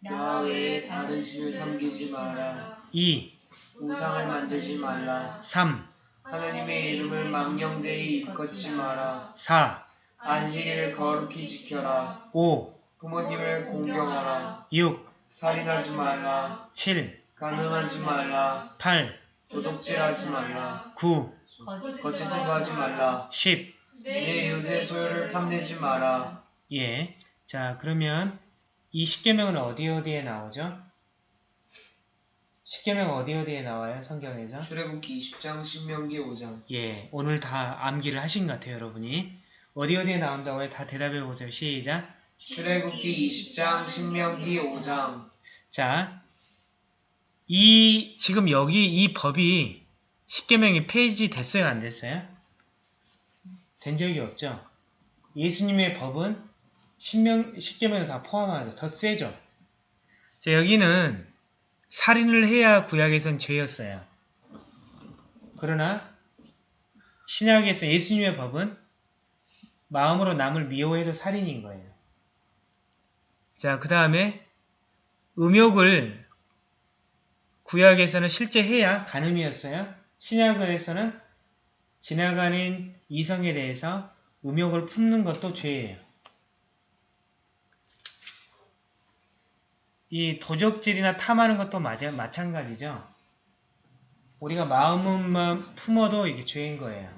나 외에 다른 신을 섬기지 마라. 2, 우상을 만들지 말라. 3, 하나님의 이름을 망령되이 일컫지 마라. 4, 안식일을 거룩히 지켜라. 5, 부모님을 공경하라. 6, 살인하지 말라. 7, 가늠하지 말라. 8, 도둑질하지 말라. 9, 거짓 증거하지 말라. 10. 내 이웃의 소유를 탐내지 마라. 예. 자, 그러면 이 10계명은 어디 어디에 나오죠? 10계명 어디 어디에 나와요? 성경에서? 출애굽기 20장 신명기 5장 예. 오늘 다 암기를 하신 것 같아요, 여러분이. 어디 어디에 나온다고 해? 다 대답해 보세요. 시작. 출애굽기 20장 신명기 5장 자, 이 지금 여기 이 법이 10계명이 페이지 됐어요, 안 됐어요? 된 적이 없죠. 예수님의 법은 10명, 10계명을 다 포함하죠. 더 세죠. 자, 여기는 살인을 해야 구약에선 죄였어요. 그러나 신약에서 예수님의 법은 마음으로 남을 미워해도 살인인 거예요. 자, 그 다음에 음욕을 구약에서는 실제 해야 간음이었어요. 신약에서는 지나가는 이성에 대해서 음욕을 품는 것도 죄예요. 이 도적질이나 탐하는 것도 마자, 마찬가지죠. 우리가 마음만 품어도 이게 죄인 거예요.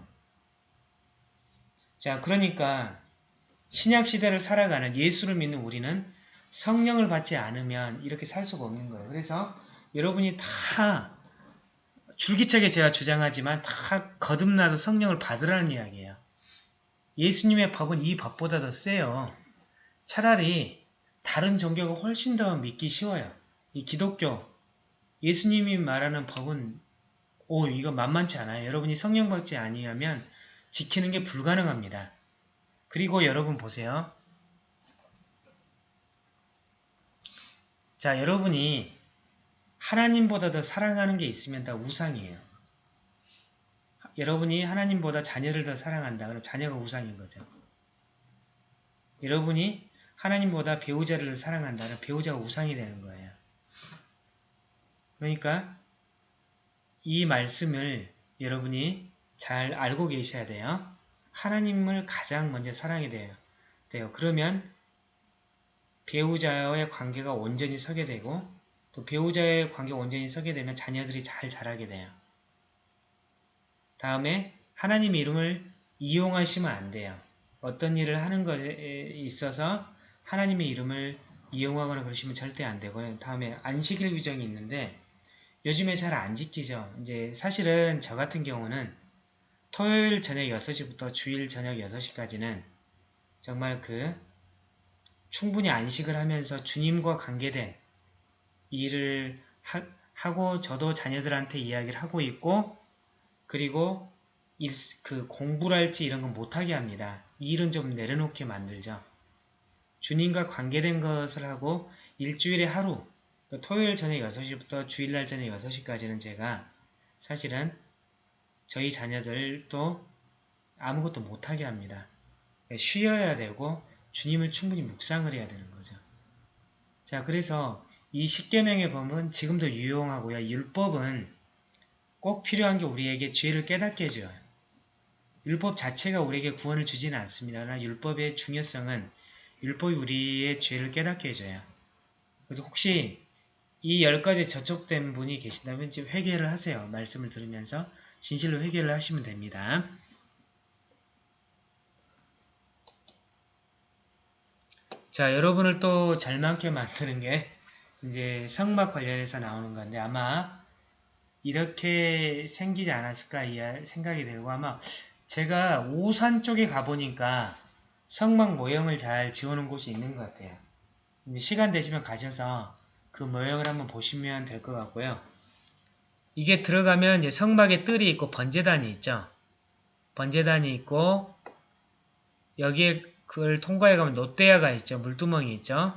자, 그러니까 신약 시대를 살아가는 예수를 믿는 우리는 성령을 받지 않으면 이렇게 살 수가 없는 거예요. 그래서 여러분이 다 줄기차게 제가 주장하지만 다 거듭나서 성령을 받으라는 이야기예요. 예수님의 법은 이 법보다 더 세요. 차라리 다른 종교가 훨씬 더 믿기 쉬워요. 이 기독교, 예수님이 말하는 법은 오 이거 만만치 않아요. 여러분이 성령 받지 아니하면 지키는 게 불가능합니다. 그리고 여러분 보세요. 자, 여러분이 하나님보다 더 사랑하는 게 있으면 다 우상이에요. 여러분이 하나님보다 자녀를 더 사랑한다. 그럼 자녀가 우상인 거죠. 여러분이 하나님보다 배우자를 더 사랑한다. 그럼 배우자가 우상이 되는 거예요. 그러니까 이 말씀을 여러분이 잘 알고 계셔야 돼요. 하나님을 가장 먼저 사랑해야 돼요. 그러면 배우자와의 관계가 온전히 서게 되고 또 배우자의 관계가 온전히 서게 되면 자녀들이 잘 자라게 돼요. 다음에 하나님의 이름을 이용하시면 안 돼요. 어떤 일을 하는 것에 있어서 하나님의 이름을 이용하거나 그러시면 절대 안 되고요. 다음에 안식일 규정이 있는데 요즘에 잘 안 지키죠. 이제 사실은 저 같은 경우는 토요일 저녁 6시부터 주일 저녁 6시까지는 정말 그 충분히 안식을 하면서 주님과 관계된 일을 하, 고 저도 자녀들한테 이야기를 하고 있고 그리고 일, 그 공부랄지 이런 건 못하게 합니다. 이 일은 좀 내려놓게 만들죠. 주님과 관계된 것을 하고 일주일에 하루 그 토요일 저녁 6시부터 주일날 저녁 6시까지는 제가 사실은 저희 자녀들도 아무것도 못하게 합니다. 쉬어야 되고 주님을 충분히 묵상을 해야 되는 거죠. 자 그래서 이 십계명의 범은 지금도 유용하고요. 율법은 꼭 필요한 게 우리에게 죄를 깨닫게 해줘요. 율법 자체가 우리에게 구원을 주지는 않습니다. 그러나 율법의 중요성은 율법이 우리의 죄를 깨닫게 해줘요. 그래서 혹시 이 열 가지 저촉된 분이 계신다면 지금 회개를 하세요. 말씀을 들으면서 진실로 회개를 하시면 됩니다. 자, 여러분을 또 잘만게 만드는 게 이제 성막 관련해서 나오는 건데 아마 이렇게 생기지 않았을까 이 생각이 들고 아마 제가 오산 쪽에 가보니까 성막 모형을 잘 지어놓은 곳이 있는 것 같아요. 시간 되시면 가셔서 그 모형을 한번 보시면 될 것 같고요. 이게 들어가면 이제 성막에 뜰이 있고 번제단이 있죠. 번제단이 있고 여기에 그걸 통과해 가면 롯데야가 있죠. 물두멍이 있죠.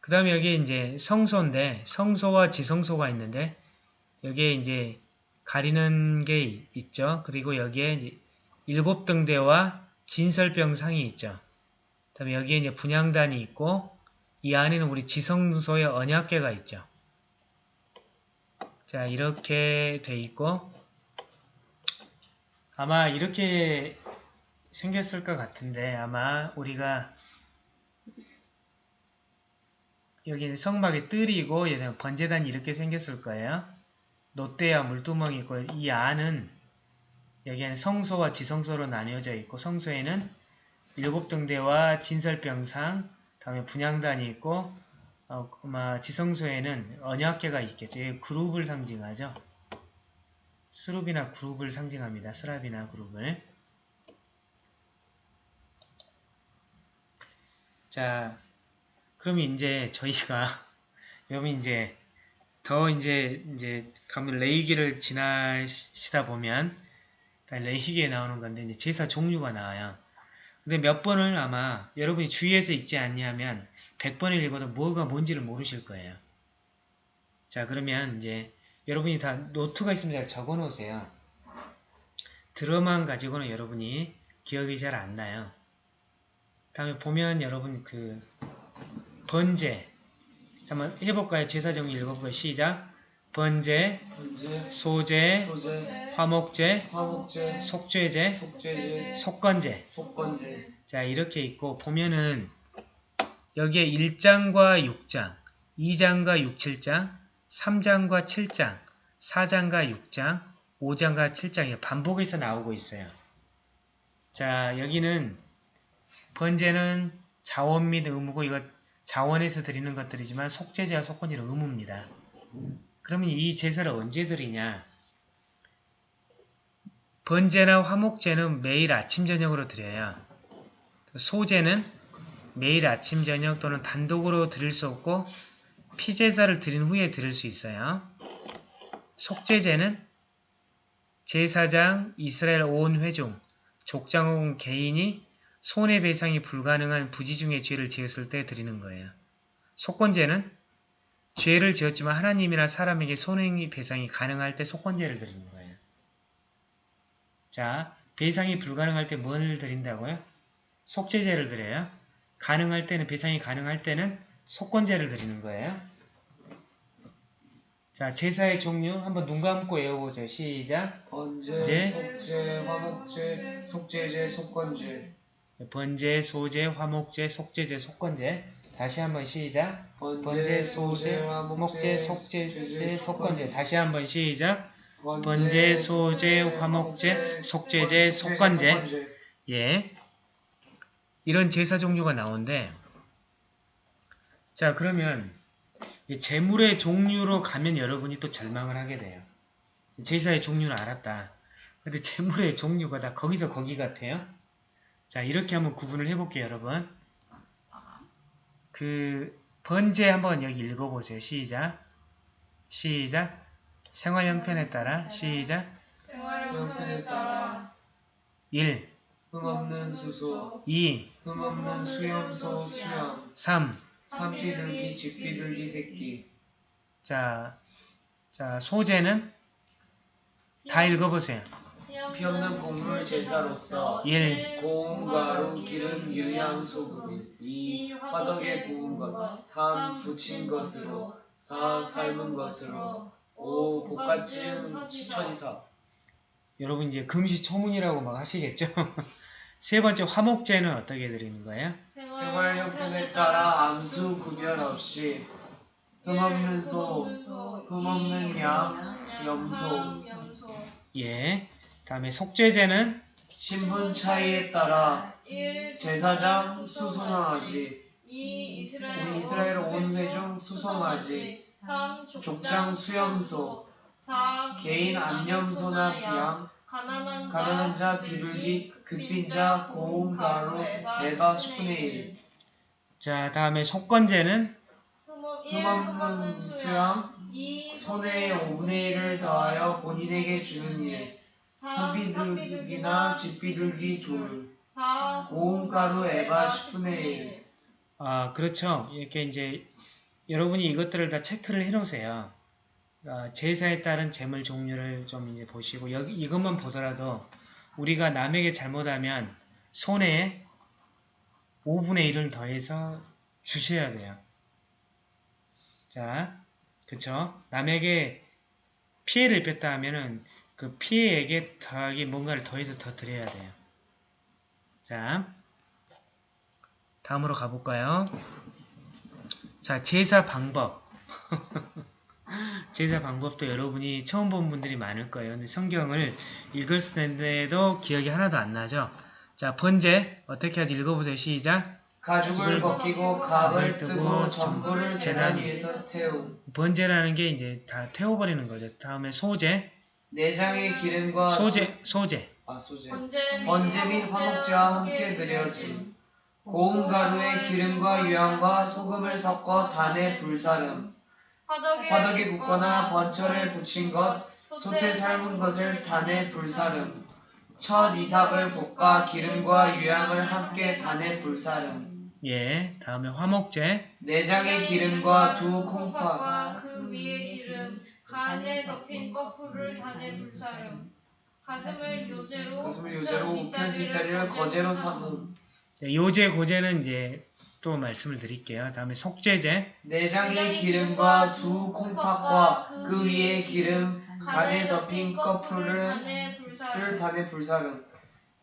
그 다음에 여기 이제 성소인데 성소와 지성소가 있는데 여기에 이제 가리는 게 있, 죠 그리고 여기에 이제 일곱 등대와 진설병상이 있죠. 그 다음에 여기에 이제 분향단이 있고 이 안에는 우리 지성소의 언약궤가 있죠. 자 이렇게 돼 있고 아마 이렇게 생겼을 것 같은데 아마 우리가 여기는 성막에 뜰이고 번제단이 이렇게 생겼을 거예요. 롯데와 물두멍이 있고 이 안은 여기에는 성소와 지성소로 나뉘어져 있고 성소에는 일곱 등대와 진설병상 다음에 분향단이 있고 어, 아마 지성소에는 언약계가 있겠죠. 이 그룹을 상징하죠. 스룹이나 그룹을 상징합니다. 스랍이나 그룹을. 자, 그럼 이제 저희가 [LAUGHS] 여러분 이제 더 이제 이제 가면 레이기를 지나시다 보면 레이기에 나오는 건데 이제 제사 종류가 나와요. 근데 몇 번을 아마 여러분이 주위에서 읽지 않냐면 100번을 읽어도 뭐가 뭔지를 모르실 거예요. 자 그러면 이제 여러분이 다 노트가 있으면 잘 적어 놓으세요. 들어만 가지고는 여러분이 기억이 잘 안 나요. 다음에 보면 여러분 그 번제 잠깐 해볼까요? 제사 정리 읽어볼까요? 시작 번제, 번제, 소제, 소제, 화목제, 화목제, 속죄제, 속죄제, 속건제 속건제. 자 이렇게 있고 보면은 여기에 1장과 6장, 2장과 6, 7장, 3장과 7장, 4장과 6장, 5장과 7장이 반복해서 나오고 있어요. 자 여기는 번제는 자원 및 의무고 이거 자원에서 드리는 것들이지만 속죄제와 속건제는 의무입니다. 그러면 이 제사를 언제 드리냐? 번제나 화목제는 매일 아침 저녁으로 드려요. 소제는 매일 아침 저녁 또는 단독으로 드릴 수 없고 피제사를 드린 후에 드릴 수 있어요. 속죄제는 제사장, 이스라엘 온 회중, 족장온 개인이 손해배상이 불가능한 부지 중의 죄를 지었을 때 드리는 거예요. 속건제는 죄를 지었지만 하나님이나 사람에게 손해배상이 가능할 때 속건제를 드리는 거예요. 자, 배상이 불가능할 때 뭘 드린다고요? 속죄제를 드려요. 가능할 때는 배상이 가능할 때는 속건제를 드리는 거예요. 자, 제사의 종류 한번 눈 감고 외워보세요. 시작. 번제, 이제 속죄, 화목제, 속죄제, 속건제. 번제, 소제, 화목제, 속죄제, 속건제. 다시 한번 시작. 번제, 소제, 화목제, 속죄제, 속건제. 다시 한번 시작. 번제, 소제, 화목제, 속죄제, 속건제. 예. 이런 제사 종류가 나오는데 자 그러면 이 제물의 종류로 가면 여러분이 또 절망을 하게 돼요. 제사의 종류는 알았다. 근데 제물의 종류가 다 거기서 거기 같아요. 자 이렇게 한번 구분을 해볼게요 여러분. 그 번제 한번 여기 읽어보세요. 시작. 시작. 생활 형편에 따라 시작. 생활 형편에 따라 1. 흠없는 수소, 2. 흠없는 수염소 수염, 3. 산비둘기 집비둘기 새끼 자, 자 소재는 다 읽어보세요. 피 없는 곡물 제사로서 1. 고운 가루 기름 유향 소금 2. 화덕에 구운 것 3. 부친 것으로 4. 삶은 것으로 5. 볶아찌은 천이사 여러분 이제 금시초문이라고 막 하시겠죠? [LAUGHS] 세 번째 화목제는 어떻게 드리는 거예요? 생활 형편에 따라 암수 구별 없이 흠없는 소, 흠없는 양, 염소 예. 다음에 속죄제는 신분 차이에 따라 1. 제사장 수송하지 2. 이스라엘, 온 회중 수송하지 3. 족장 수염소 4. 개인 암염소나 양 가난한 자 비둘기 급빈 자 고운 가루 에바 10분의 1 자 다음에 속건제는 흠없는 수양 2. 손해의 5분의 1을 더하여 본인에게 주는 일 3. 산비둘기나 집비둘기 둘 4. 고운 가루 에바 10분의 1 아 그렇죠. 이렇게 이제 여러분이 이것들을 다 체크를 해 놓으세요. 아, 제사에 따른 재물 종류를 좀 이제 보시고 여기 이것만 보더라도 우리가 남에게 잘못하면 손해에 5분의 1을 더해서 주셔야 돼요. 자, 그쵸? 남에게 피해를 입혔다 하면은 그 피해에게 더하기 뭔가를 더해서 더 드려야 돼요. 자, 다음으로 가볼까요? 자, 제사 방법. [LAUGHS] 제사 방법도 여러분이 처음 본 분들이 많을 거예요. 근데 성경을 읽을 때도 기억이 하나도 안 나죠? 자, 번제 어떻게 하지? 읽어보세요. 시작. 가죽을 벗기고 갑을 뜨고 전부를 재단 위에서 태움 번제라는 게 이제 다 태워버리는 거죠. 다음에 소제. 내장의 기름과 소제, 소제. 아 소제 번제 및 화목제와 함께 드려짐 고운 가루에 기름과 유향과 소금을 섞어 단에 불사름 화덕에, 화덕에 굽거나 번철에 붙인 것 솥에 삶은 것을 단에 불사름. 첫 이삭을 볶아 기름과 유향을 함께 단에 불사름. 예, 다음에 화목제. 내장의 기름과 두 콩팥 그 위에 기름 간에 덮인 거풀을 단에 불사름. 가슴을 요제로 가슴을 요제로 우편 뒷다리를 거제로 삼음. 네, 요제, 고제는 이제 또 말씀을 드릴게요. 다음에 속죄제. 내장의 기름과 두 콩팥과 그 위에 기름 간에 덮인 거풀을 단에 불사름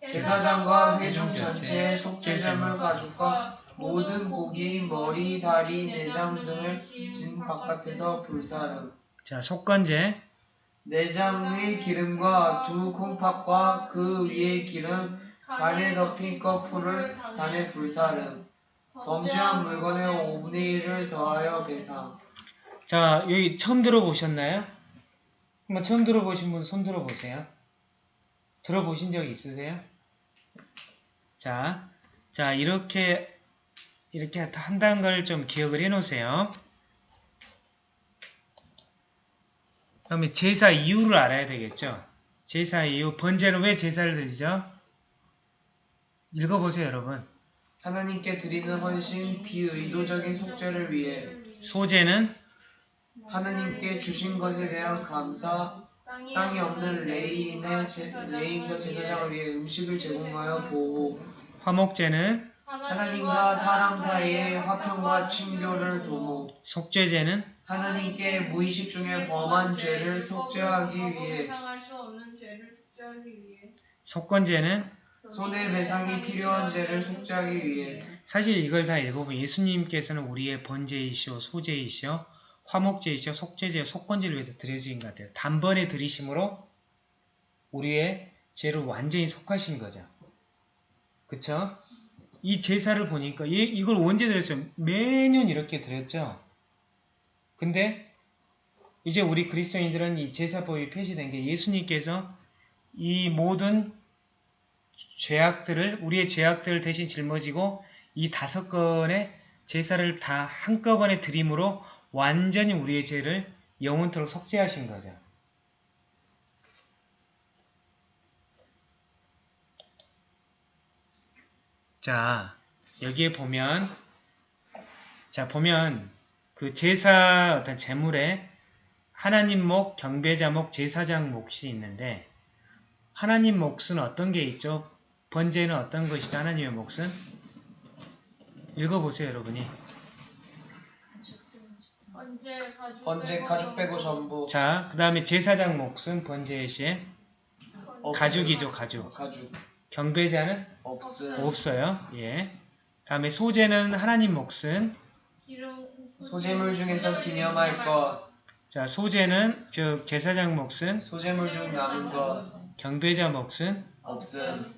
제사장과 회중 전체의 속죄제물 가죽과 모든 고기, 머리, 다리, 내장 등을 진 바깥에서 불사름 자, 속건제. 내장의 기름과 두 콩팥과 그 위에 기름 간에 덮인 거풀을 단에 불사름 범죄한 물건의 5분의 1을 더하여 배상 자, 여기 처음 들어보셨나요? 한번 처음 들어보신 분 손 들어보세요. 들어보신 적 있으세요? 자, 자, 이렇게, 이렇게 한다는 걸 좀 기억을 해 놓으세요. 그 다음에 제사 이유를 알아야 되겠죠? 제사 이유, 번제는 왜 제사를 드리죠? 읽어보세요, 여러분. 하나님께 드리는 헌신 비의도적인 속죄를 위해 소제는 하나님께 주신 것에 대한 감사 땅이 없는 레이인의 제, 레이인과 제사장을 위해 음식을 제공하여 보호. 화목제는 하나님과 사람 사이의 화평과 친교를 도모. 속죄제는 하나님께 무의식 중에 범한 죄를 속죄하기 위해. 속건제는 손해배상이 필요한 죄를 속죄하기 위해 사실 이걸 다 읽어보면 예수님께서는 우리의 번제이시오, 소제이시오, 화목제이시오, 속죄제요, 속건제를 위해서 드려주신 것 같아요. 단번에 드리심으로 우리의 죄를 완전히 속하신 거죠. 그쵸? 이 제사를 보니까 얘, 이걸 언제 드렸어요? 매년 이렇게 드렸죠. 근데 이제 우리 그리스도인들은 이 제사법이 폐지된 게 예수님께서 이 모든 죄악들을 우리의 죄악들을 대신 짊어지고 이 다섯 건의 제사를 다 한꺼번에 드림으로 완전히 우리의 죄를 영원토록 속죄하신 거죠. 자, 여기에 보면 자, 보면 그 제사 어떤 제물에 하나님 목, 경배자 목, 제사장 몫이 있는데 하나님 몫은 어떤 게 있죠? 번제는 어떤 것이죠? 하나님의 몫은? 읽어보세요, 여러분이. 번제 가죽 번제 가죽 빼고 전부 자, 그 다음에 제사장 몫은 번제의 시에. 가죽이죠, 가죽. 가죽 경배자는 없음 없어요. 예. 다음에 소제는 하나님 몫은 기름 소재물 중에서 기념할 것 자, 소제는 즉 제사장 몫은 소재물 중 남은 것 경배자 몫은 없음.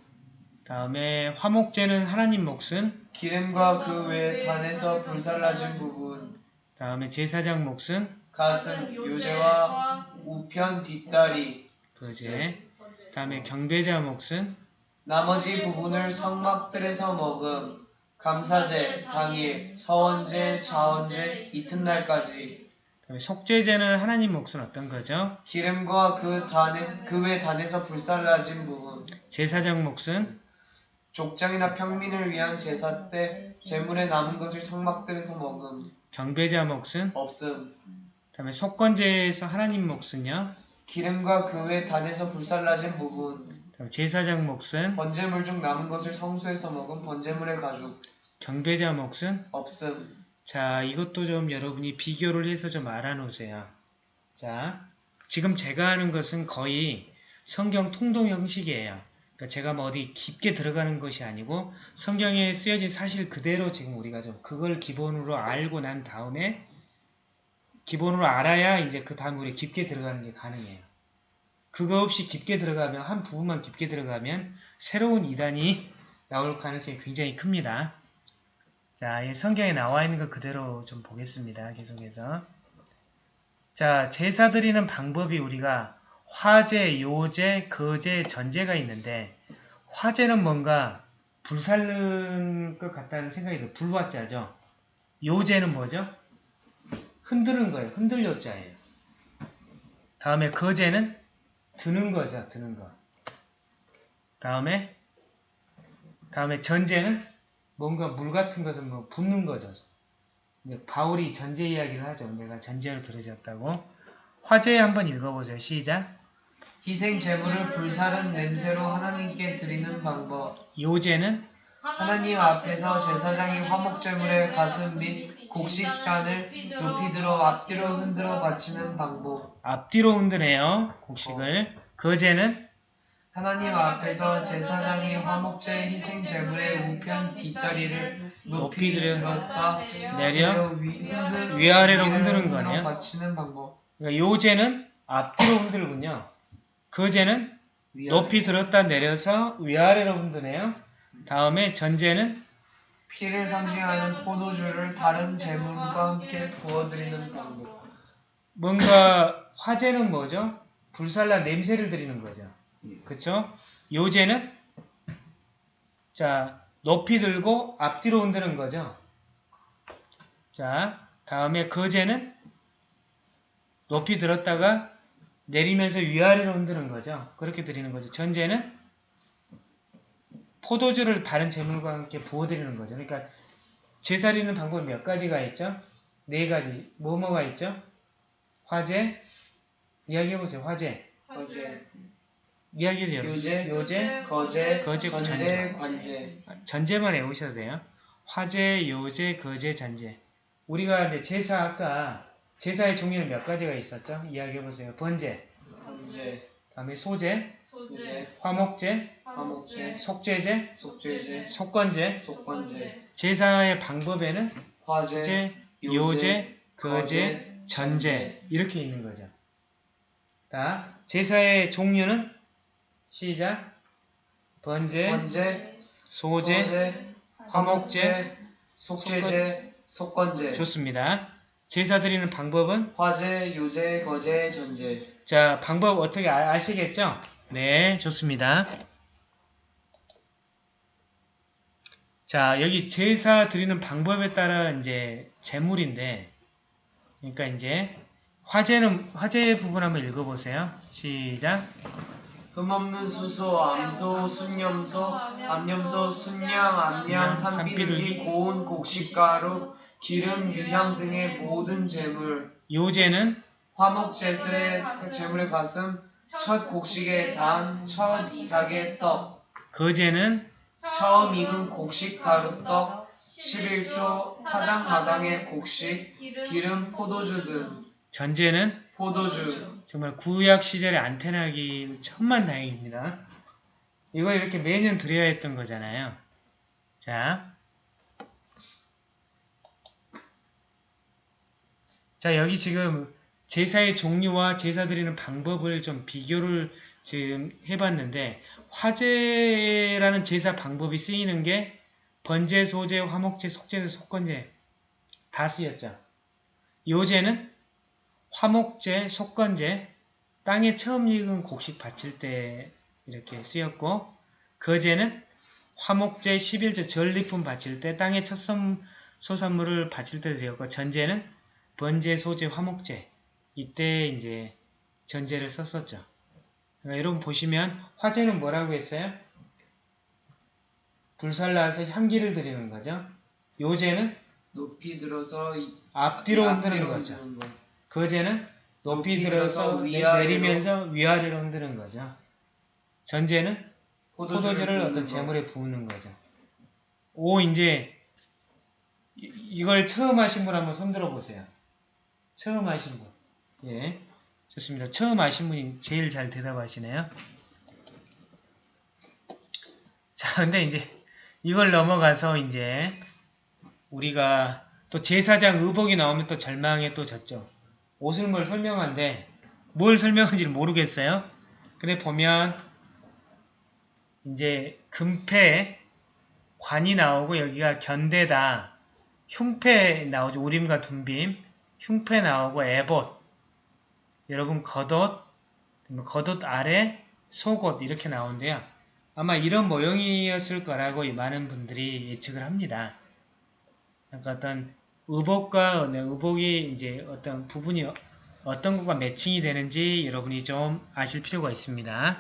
다음에 화목제는 하나님 몫은 기름과 그외 단에서 불살라진 부분. 다음에 제사장 몫은 가슴 요제와 우편 뒷다리. 그제. 다음에 경배자 몫은 나머지 부분을 성막들에서 먹음. 감사제 당일 서원제 자원제 이튿날까지 속죄제는 하나님 몫은 어떤 거죠? 기름과 그 단에 그외 단에서 불살라진 부분. 제사장 몫은? 족장이나 평민을 위한 제사 때 재물에 남은 것을 성막들에서 먹음. 경배자 몫은? 없음. 다음에 속건제에서 하나님 몫은요? 기름과 그외 단에서 불살라진 부분. 다음에 제사장 몫은? 번제물 중 남은 것을 성소에서 먹은 번제물의 가죽. 경배자 몫은? 없음 자, 이것도 좀 여러분이 비교를 해서 좀 알아놓으세요. 자, 지금 제가 하는 것은 거의 성경 통독 형식이에요. 그러니까 제가 뭐 어디 깊게 들어가는 것이 아니고 성경에 쓰여진 사실 그대로 지금 우리가 좀 그걸 기본으로 알고 난 다음에 기본으로 알아야 이제 그 다음 우리 깊게 들어가는 게 가능해요. 그거 없이 깊게 들어가면 한 부분만 깊게 들어가면 새로운 이단이 나올 가능성이 굉장히 큽니다. 자, 이 성경에 나와 있는 것 그대로 좀 보겠습니다. 계속해서. 자, 제사 드리는 방법이 우리가 화제, 요제, 거제, 전제가 있는데 화제는 뭔가 불살른 것 같다는 생각이 들어요. 불화자죠. 요제는 뭐죠? 흔드는 거예요. 흔들려자예요. 다음에 거제는 드는 거죠. 드는 거. 다음에 다음에 전제는 뭔가 물 같은 것을 뭐 붓는 거죠. 바울이 전제 이야기를 하죠. 내가 전제로 들어졌다고. 화제 한번 읽어보세요. 시작. 희생 제물을 불사른 냄새로 하나님께 드리는 방법 요제는 하나님 앞에서 제사장이 화목제물의 가슴 및 곡식단을 높이 들어 앞뒤로 흔들어 바치는 방법 앞뒤로 흔드네요. 곡식을. 거제는 하나님 앞에서 제사장이 화목제 희생 제물의 우편 뒷다리를 높이 들었다 내려 위, 위아래로 흔드는 거네요. 방법 그러니까 요제는 앞뒤로 흔들군요. 거제는 위아래. 높이 들었다 내려서 위아래로 흔드네요. 다음에 전제는 피를 상징하는 포도주를 다른 제물과 함께 부어드리는 방법 뭔가 화제는 뭐죠? 불살라 냄새를 드리는 거죠. 그쵸? 요제는 자 높이 들고 앞뒤로 흔드는 거죠. 자 다음에 거제는 높이 들었다가 내리면서 위아래로 흔드는 거죠. 그렇게 드리는 거죠. 전제는 포도주를 다른 제물과 함께 부어드리는 거죠. 그러니까 제사리는 방법이 몇 가지가 있죠? 네 가지. 뭐뭐가 있죠? 화제, 이야기해보세요. 화제. 거제 이야기를 열어. 요제 요제, 거제 거제, 전제 전제. 관제 전제만 외우셔도 돼요. 화제, 요제, 거제, 전제. 우리가 이제 제사 아까 제사의 종류는 몇 가지가 있었죠? 이야기해보세요. 번제, 관제 다음에 소제, 소제 화목제, 화목제 속죄제, 속죄제 속건제. 속관제 제사의 방법에는 화제 제, 요제, 거제, 전제 이렇게 있는 거죠. 자, 제사의 종류는 시작. 번제, 관제 소제, 소제 화목제, 속죄제 속관제 좋습니다. 제사 드리는 방법은 화제 요제 거제 전제 자 방법 어떻게 아, 아시겠죠? 네, 좋습니다. 자 여기 제사 드리는 방법에 따라 이제 제물인데, 그러니까 이제 화제는 화제 부분 한번 읽어보세요. 시작. 흠없는 수소, 암소, 순염소, 암염소, 순양, 암양, 산비둘기, 고운 곡식가루, 기름, 유향 등의 모든 제물, 요제는 화목 제사의 제물의 가슴, 첫 곡식의 단, 첫 이삭의 떡, 거제는 처음 익은 곡식 가루 떡, 11조 타작마당의 곡식, 기름, 포도주 등, 전제는 포도주, 정말 구약 시절에 안테나기 천만 다행입니다. 이거 이렇게 매년 드려야 했던 거잖아요. 자. 자, 여기 지금 제사의 종류와 제사 드리는 방법을 좀 비교를 지금 해봤는데, 화제라는 제사 방법이 쓰이는 게 번제, 소제, 화목제, 속제제, 속건제 다 쓰였죠. 요제는 화목제, 속건제, 땅에 처음 익은 곡식 바칠 때 이렇게 쓰였고 거제는 화목제 11조 전리품 바칠 때 땅에 첫 선, 소산물을 바칠 때 드렸고 전제는 번제, 소제, 화목제 이때 이제 전제를 썼었죠. 그러니까 여러분 보시면 화제는 뭐라고 했어요? 불살라서 향기를 드리는 거죠. 요제는 높이 들어서 이- 앞뒤로 흔드는 거죠. 거. 거제는 높이 높이 들어서 내-. 내리면서 위아래로 흔드는 거죠. 전제는 포도주를 어떤. 재물에 부으는 거죠. 오 이제 이- 이걸 처음 하신 분 한번 손들어 보세요. 처음 하신 분. 예. 좋습니다. 처음 하신 분이 제일 잘 대답하시네요. 자, 근데 이제 이걸 넘어가서 이제 우리가 또 제사장 의복이 나오면 또 절망에 또 졌죠. 뭘 설명한데 뭘 설명한지를 모르겠어요. 근데 보면 이제 금패 관이 나오고 여기가 견대다 흉패 나오죠. 우림과 둔빔 흉패 나오고 에봇 여러분 겉옷 겉옷 아래 속옷 이렇게 나오는데요. 아마 이런 모형이었을 거라고 많은 분들이 예측을 합니다. 그러니까 어떤 의복과 네, 의복이 이제 어떤 부분이 어- 어떤 것과 매칭이 되는지 여러분이 좀 아실 필요가 있습니다.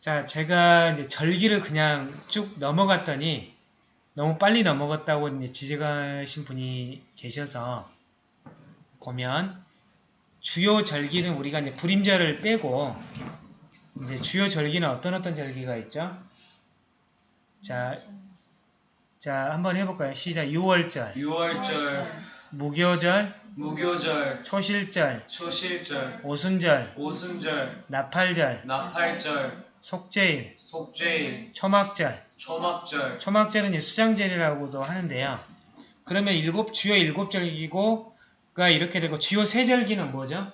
자, 제가 이제 절기를 그냥 쭉 넘어갔더니 너무 빨리 넘어갔다고 이제 지적하신 분이 계셔서 보면 주요 절기는 우리가 이제 불임절을 빼고 이제 주요 절기는 어떤 어떤 절기가 있죠? 자, 자 한번 해볼까요? 시작. 6월절, 6월절, 무교절, 무교절, 초실절, 초실절, 오순절, 오순절, 나팔절, 나팔절, 속죄일, 속죄일, 초막절. 초막절, 초막절은 이제 수장절이라고도 하는데요. 그러면 일곱 주요 일곱 절기고가 이렇게 되고 주요 세 절기는 뭐죠?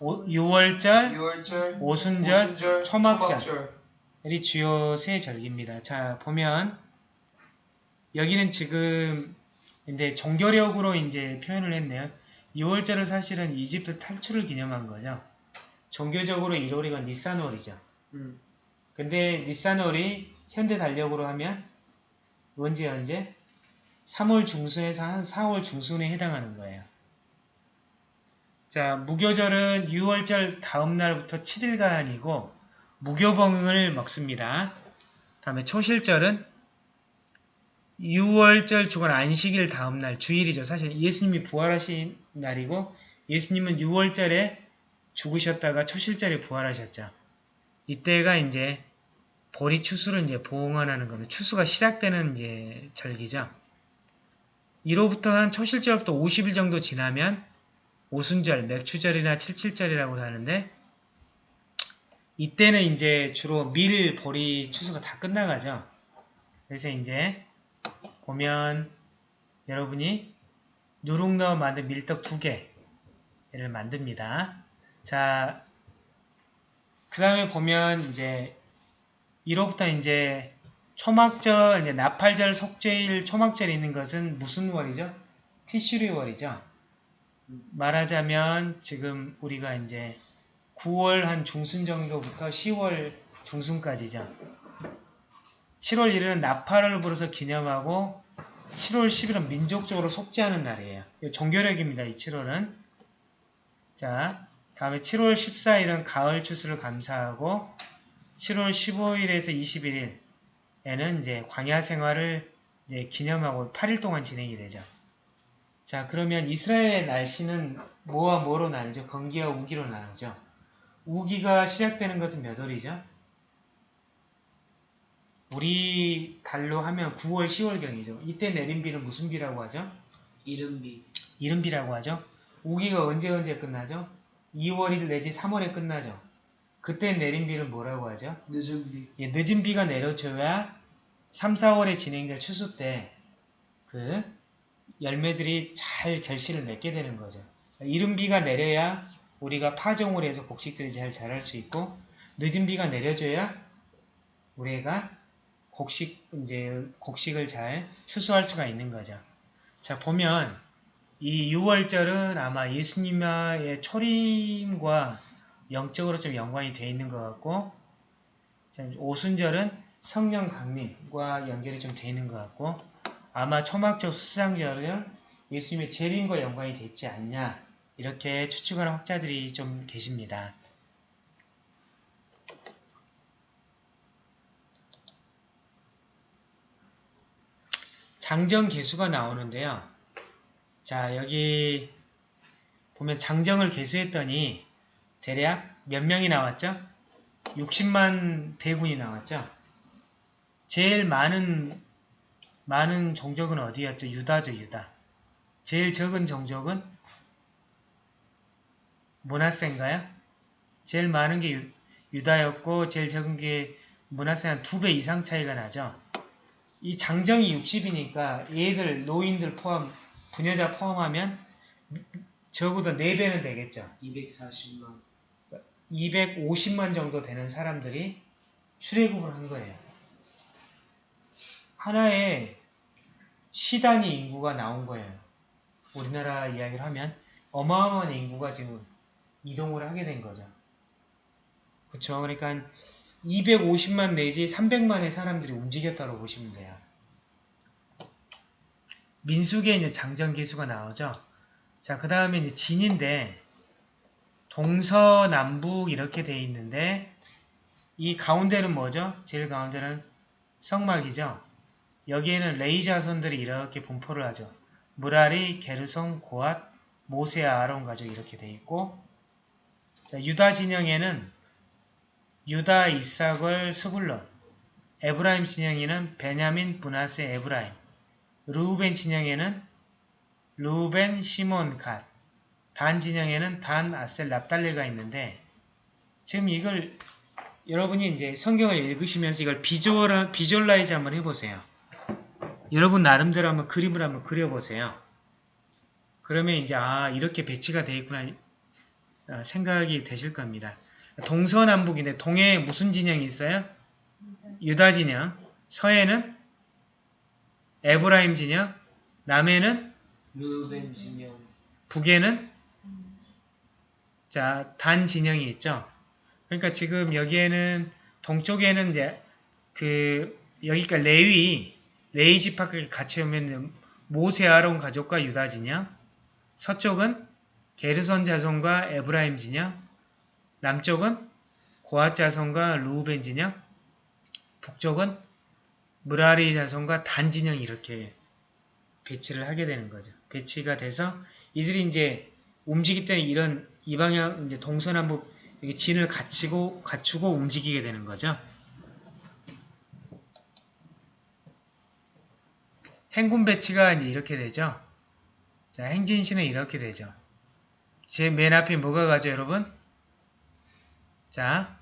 오, 6월절, 6월절, 오순절, 오순절, 초막절. 이 주요 세 절기입니다. 자 보면 여기는 지금 이제 종교력으로 이제 표현을 했네요. 6월절은 사실은 이집트 탈출을 기념한 거죠. 종교적으로 1월이건 니산월이죠. 음. 근데 니산월이 현대 달력으로 하면 언제 언제? 3월 중순에서 한 4월 중순에 해당하는 거예요. 자, 무교절은 6월절 다음 날부터 7일간이고 무교봉을 먹습니다. 다음에 초실절은 6월절 주간 안식일 다음 날 주일이죠. 사실 예수님이 부활하신 날이고 예수님은 6월절에 죽으셨다가 초실절에 부활하셨죠. 이때가 이제 보리 추수를 이제 봉헌하는 겁니다. 추수가 시작되는 이제 절기죠. 이로부터 한 초실절부터 50일 정도 지나면 오순절, 맥추절이나 칠칠절이라고 하는데 이때는 이제 주로 밀, 보리 추수가 다 끝나가죠. 그래서 이제 보면 여러분이 누룩 넣어 만든 밀떡 두 개를 만듭니다. 자, 그 다음에 보면 이제 1호부터 이제 초막절, 이제 나팔절, 속죄일, 초막절이 있는 것은 무슨 월이죠? 티슈리 월이죠. 말하자면 지금 우리가 이제 9월 한 중순 정도부터 10월 중순까지죠. 7월 1일은 나팔을 불어서 기념하고 7월 10일은 민족적으로 속죄하는 날이에요. 이거 종교력입니다. 이 7월은. 자, 다음에 7월 14일은 가을 추수를 감사하고 7월 15일에서 21일 에는 이제 광야 생활을 이제 기념하고 8일 동안 진행이 되죠. 자, 그러면 이스라엘의 날씨는 뭐와 뭐로 나누죠? 건기와 우기로 나누죠. 우기가 시작되는 것은 몇 월이죠? 우리 달로 하면 9월, 10월경이죠. 이때 내린 비를 무슨 비라고 하죠? 이른비 이른비라고 하죠. 우기가 언제 언제 끝나죠? 2월 1일 내지 3월에 끝나죠. 그때 내린 비를 뭐라고 하죠? 늦은 비 예, 늦은 비가 내려줘야 3, 4월에 진행될 추수 때 그 열매들이 잘 결실을 맺게 되는 거죠. 이른 비가 내려야 우리가 파종을 해서 곡식들이 잘 자랄 수 있고 늦은 비가 내려줘야 우리가 곡식 이제 곡식을 잘 추수할 수가 있는 거죠. 자 보면 이 6월절은 아마 예수님의 초림과 영적으로 좀 연관이 되어 있는 것 같고 자, 오순절은 성령 강림과 연결이 좀 되어 있는 것 같고 아마 초막절 수상절은 예수님의 재림과 연관이 되지 않냐 이렇게 추측하는 학자들이 좀 계십니다. 장정 개수가 나오는데요. 자 여기 보면 장정을 개수했더니 대략 몇 명이 나왔죠? 60만 대군이 나왔죠. 제일 많은 많은 종족은 어디였죠? 유다죠, 유다. 제일 적은 종족은 문하세인가요? 제일 많은 게 유, 유다였고 제일 적은 게 문하세 한두배 이상 차이가 나죠. 이 장정이 60이니까 얘들 노인들 포함 부녀자 포함하면 적어도 4배는 되겠죠. 240만 250만 정도 되는 사람들이 출애굽을 한 거예요. 하나의 시단위 인구가 나온 거예요. 우리나라 이야기를 하면 어마어마한 인구가 지금 이동을 하게 된 거죠. 그쵸? 그러니까 250만 내지 300만의 사람들이 움직였다고 보시면 돼요. 민숙에 이제 장정기수가 나오죠. 자, 그 다음에 이제 진인데 동서남북 이렇게 돼 있는데 이 가운데는 뭐죠? 제일 가운데는 성막이죠. 여기에는 레위 자손들이 이렇게 분포를 하죠. 므라리, 게르손, 고핫, 모세, 아론 가족 이렇게 돼 있고 자, 유다 진영에는 유다, 잇사갈, 스불론 에브라임 진영에는 베냐민, 므낫세, 에브라임 루벤 진영에는 루벤, 시므온, 갓 단 진영에는 단, 아셀, 납달리가 있는데 지금 이걸 여러분이 이제 성경을 읽으시면서 이걸 visual, visualize 한번 해보세요. 여러분 나름대로 한번 그림을 한번 그려보세요. 그러면 이제 아 이렇게 배치가 되어 있구나 아, 생각이 되실 겁니다. 동서남북인데 동에 무슨 진영이 있어요? 유다 진영, 서에는 에브라임 진영, 남에는 루벤 진영 북에는 자, 단 진영이 있죠. 그러니까 지금 여기에는 동쪽에는 이제 그 여기가 레위 레위 지파까지 같이 오면 모세 아론 가족과 유다 진영, 서쪽은 게르손 자손과 에브라임 진영, 남쪽은 고핫 자손과 루벤 진영, 북쪽은 므라리 자손과 단 진영 이렇게 배치를 하게 되는 거죠. 배치가 돼서 이들이 이제 움직일 때 이런 이 방향 이제 동서남북 이게 진을 갖추고 갖추고 움직이게 되는 거죠. 행군 배치가 이제 이렇게 되죠. 자, 행진시는 이렇게 되죠. 제 맨 앞에 뭐가 가죠, 여러분? 자,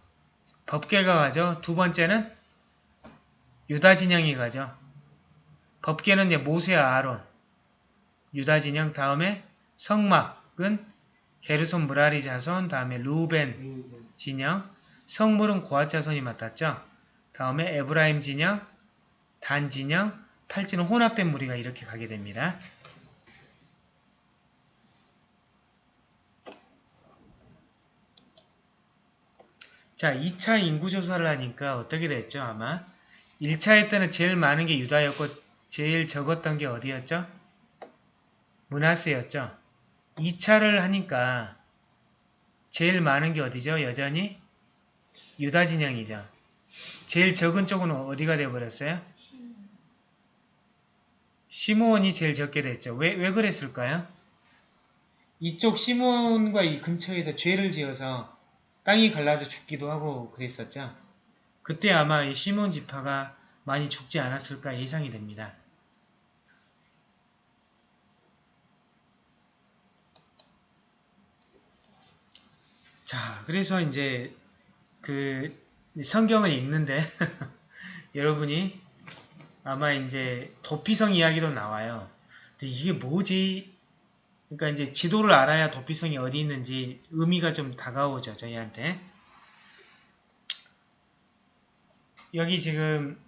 법계가 가죠. 두 번째는 유다 진영이 가죠. 법계는 이제 모세와 아론, 유다 진영 다음에 성막은 게르손 무라리 자손, 다음에 루벤 진영, 성물은 고앗 자손이 맡았죠. 다음에 에브라임 진영, 단 진영, 팔찌는 혼합된 무리가 이렇게 가게 됩니다. 자, 2차 인구조사를 하니까 어떻게 됐죠, 아마? 1차 때는 제일 많은 게 유다였고, 제일 적었던 게 어디였죠? 문하세였죠. 2차를 하니까 제일 많은 게 어디죠? 여전히 유다 진영이죠. 제일 적은 쪽은 어디가 돼버렸어요? 시몬이 제일 적게 됐죠. 왜, 왜 그랬을까요? 이쪽 시몬과 이 근처에서 죄를 지어서 땅이 갈라져 죽기도 하고 그랬었죠. 그때 아마 이 시몬 지파가 많이 죽지 않았을까 예상이 됩니다. 자, 그래서 이제 그 성경을 읽는데 [LAUGHS] 여러분이 아마 이제 도피성 이야기도 나와요. 근데 이게 뭐지? 그러니까 이제 지도를 알아야 도피성이 어디 있는지 의미가 좀 다가오죠, 저희한테. 여기 지금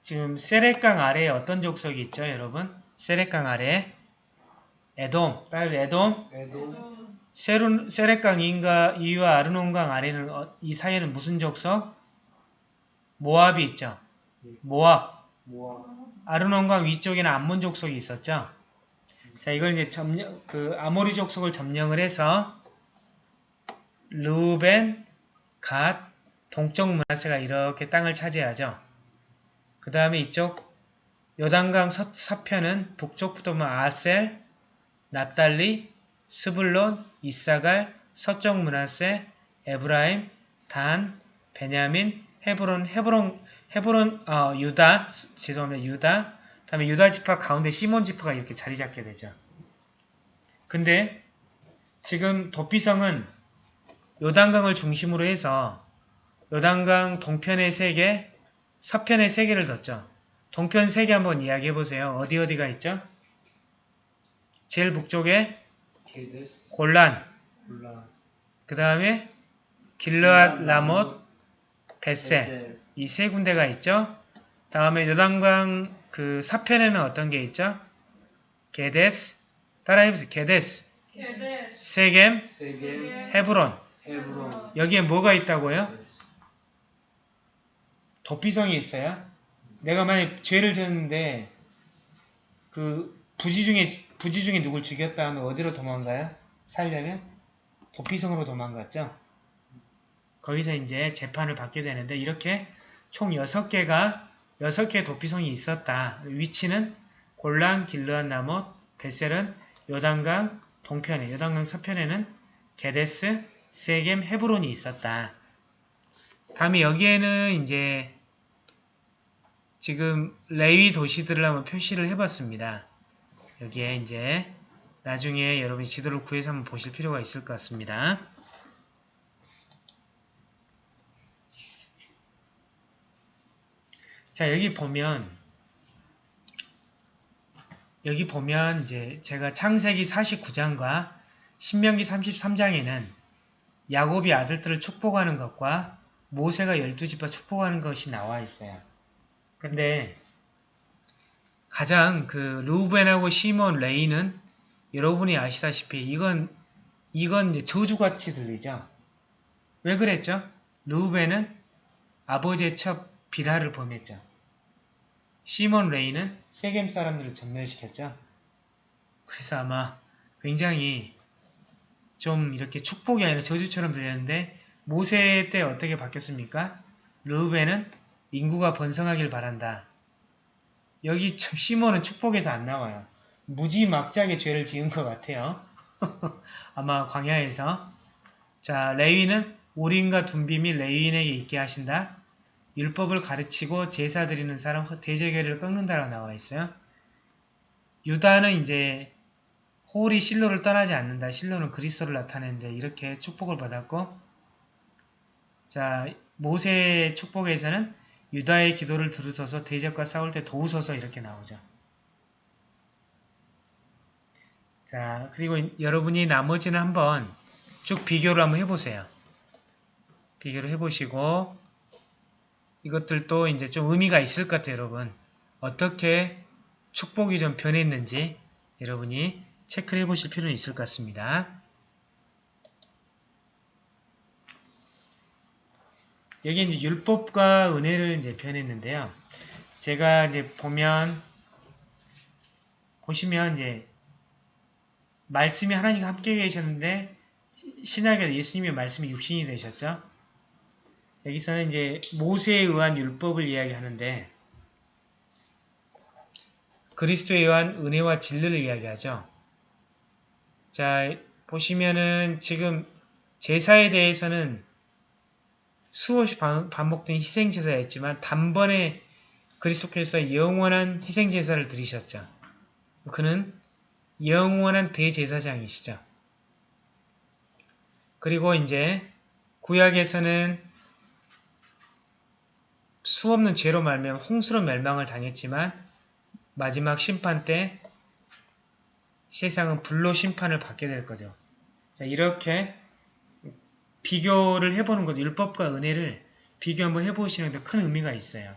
지금 세렛강 아래에 어떤 족속이 있죠, 여러분? 세렛강 아래에 에돔, 빨리 에돔, 에도 세룬, 세렛강 이인가 이와 아르논강 아래는 어- 이 사이에는 무슨 족속? 모압이 있죠. 모압. 모아 아르논강 위쪽에는 암몬 족 속이 있었죠. 자, 이걸 이제 점령, 그 아모리 족 속을 점령을 해서 루벤, 갓, 동쪽 문하세가 이렇게 땅을 차지하죠. 그 다음에 이쪽 요단강 서, 서편은 북쪽부터 보면 아셀, 납달리, 스불론, 이사갈, 서쪽 므낫세, 에브라임, 단, 베냐민, 헤브론, 헤브론, 헤브론, 어, 유다, 죄송합니다. 유다, 그 다음에 유다 지파 가운데 시므온 지파가 이렇게 자리 잡게 되죠. 근데 지금 도피성은 요단강을 중심으로 해서 요단강 동편에 세 개, 서편에 세 개를 뒀죠. 동편 세개 한번 이야기해 보세요. 어디 어디가 있죠? 제일 북쪽에 골란, 그 다음에 길르앗 라못, 베세 이세 군데가 있죠. 다음에 요단강 그 서편에는 어떤 게 있죠? 게데스, 따라해보세요. 게데스, 게데스 세겜, 세겜 헤브론. 헤브론 여기에 뭐가 있다고요? 도피성이 있어요. 내가 만약 죄를 졌는데 그 부지 중에 부지 중에 누굴 죽였다 하면 어디로 도망가요? 살려면 도피성으로 도망갔죠. 거기서 이제 재판을 받게 되는데 이렇게 총 6개가 6개의 도피성이 있었다. 위치는 골란, 길르앗, 나못, 베셀은 요단강 동편에, 요단강 서편에는 게데스, 세겜, 헤브론이 있었다. 다음에 여기에는 이제 지금 레위 도시들을 한번 표시를 해봤습니다. 여기에 이제 나중에 여러분이 지도를 구해서 한번 보실 필요가 있을 것 같습니다. 자 여기 보면 여기 보면 이제 제가 창세기 49장과 신명기 33장에는 야곱이 아들들을 축복하는 것과 모세가 열두 지파 축복하는 것이 나와 있어요. 근데 가장 그 루벤하고 시몬 레이는 여러분이 아시다시피 이건 이건 이제 저주같이 들리죠. 왜 그랬죠? 루벤은 아버지의 첩 비라를 범했죠. 시몬 레이는 세겜 사람들을 전멸시켰죠. 그래서 아마 굉장히 좀 이렇게 축복이 아니라 저주처럼 들렸는데 모세 때 어떻게 바뀌었습니까? 르우벤은 인구가 번성하길 바란다. 여기 참 시몬은 축복에서 안 나와요. 무지막지하게 죄를 지은 것 같아요. [LAUGHS] 아마 광야에서. 자, 레위는 우린과 둠빔이 레위인에게 있게 하신다. 율법을 가르치고 제사 드리는 사람 대제계를 꺾는다라고 나와 있어요. 유다는 이제 홀이 실로를 떠나지 않는다. 실로는 그리스도를 나타내는데 이렇게 축복을 받았고 자 모세의 축복에서는 유다의 기도를 들으소서 대적과 싸울 때 도우소서 이렇게 나오죠. 자 그리고 여러분이 나머지는 한번 쭉 비교를 한번 해보세요. 비교를 해보시고 이것들도 이제 좀 의미가 있을 것 같아요, 여러분. 어떻게 축복이 좀 변했는지 여러분이 체크를 해보실 필요는 있을 것 같습니다. 여기 이제 율법과 은혜를 이제 변했는데요. 제가 이제 보면 보시면 이제 말씀이 하나님과 함께 계셨는데 신약에 예수님의 말씀이 육신이 되셨죠. 여기서는 이제 모세에 의한 율법을 이야기하는데 그리스도에 의한 은혜와 진리를 이야기하죠. 자, 보시면은 지금 제사에 대해서는 수없이 반- 반복된 희생제사였지만 단번에 그리스도께서 영원한 희생제사를 드리셨죠. 그는 영원한 대제사장이시죠. 그리고 이제 구약에서는 수없는 죄로 말미암아 홍수로 멸망을 당했지만 마지막 심판 때 세상은 불로 심판을 받게 될 거죠. 자, 이렇게 비교를 해보는 것, 율법과 은혜를 비교 한번 해보시는 데 큰 의미가 있어요.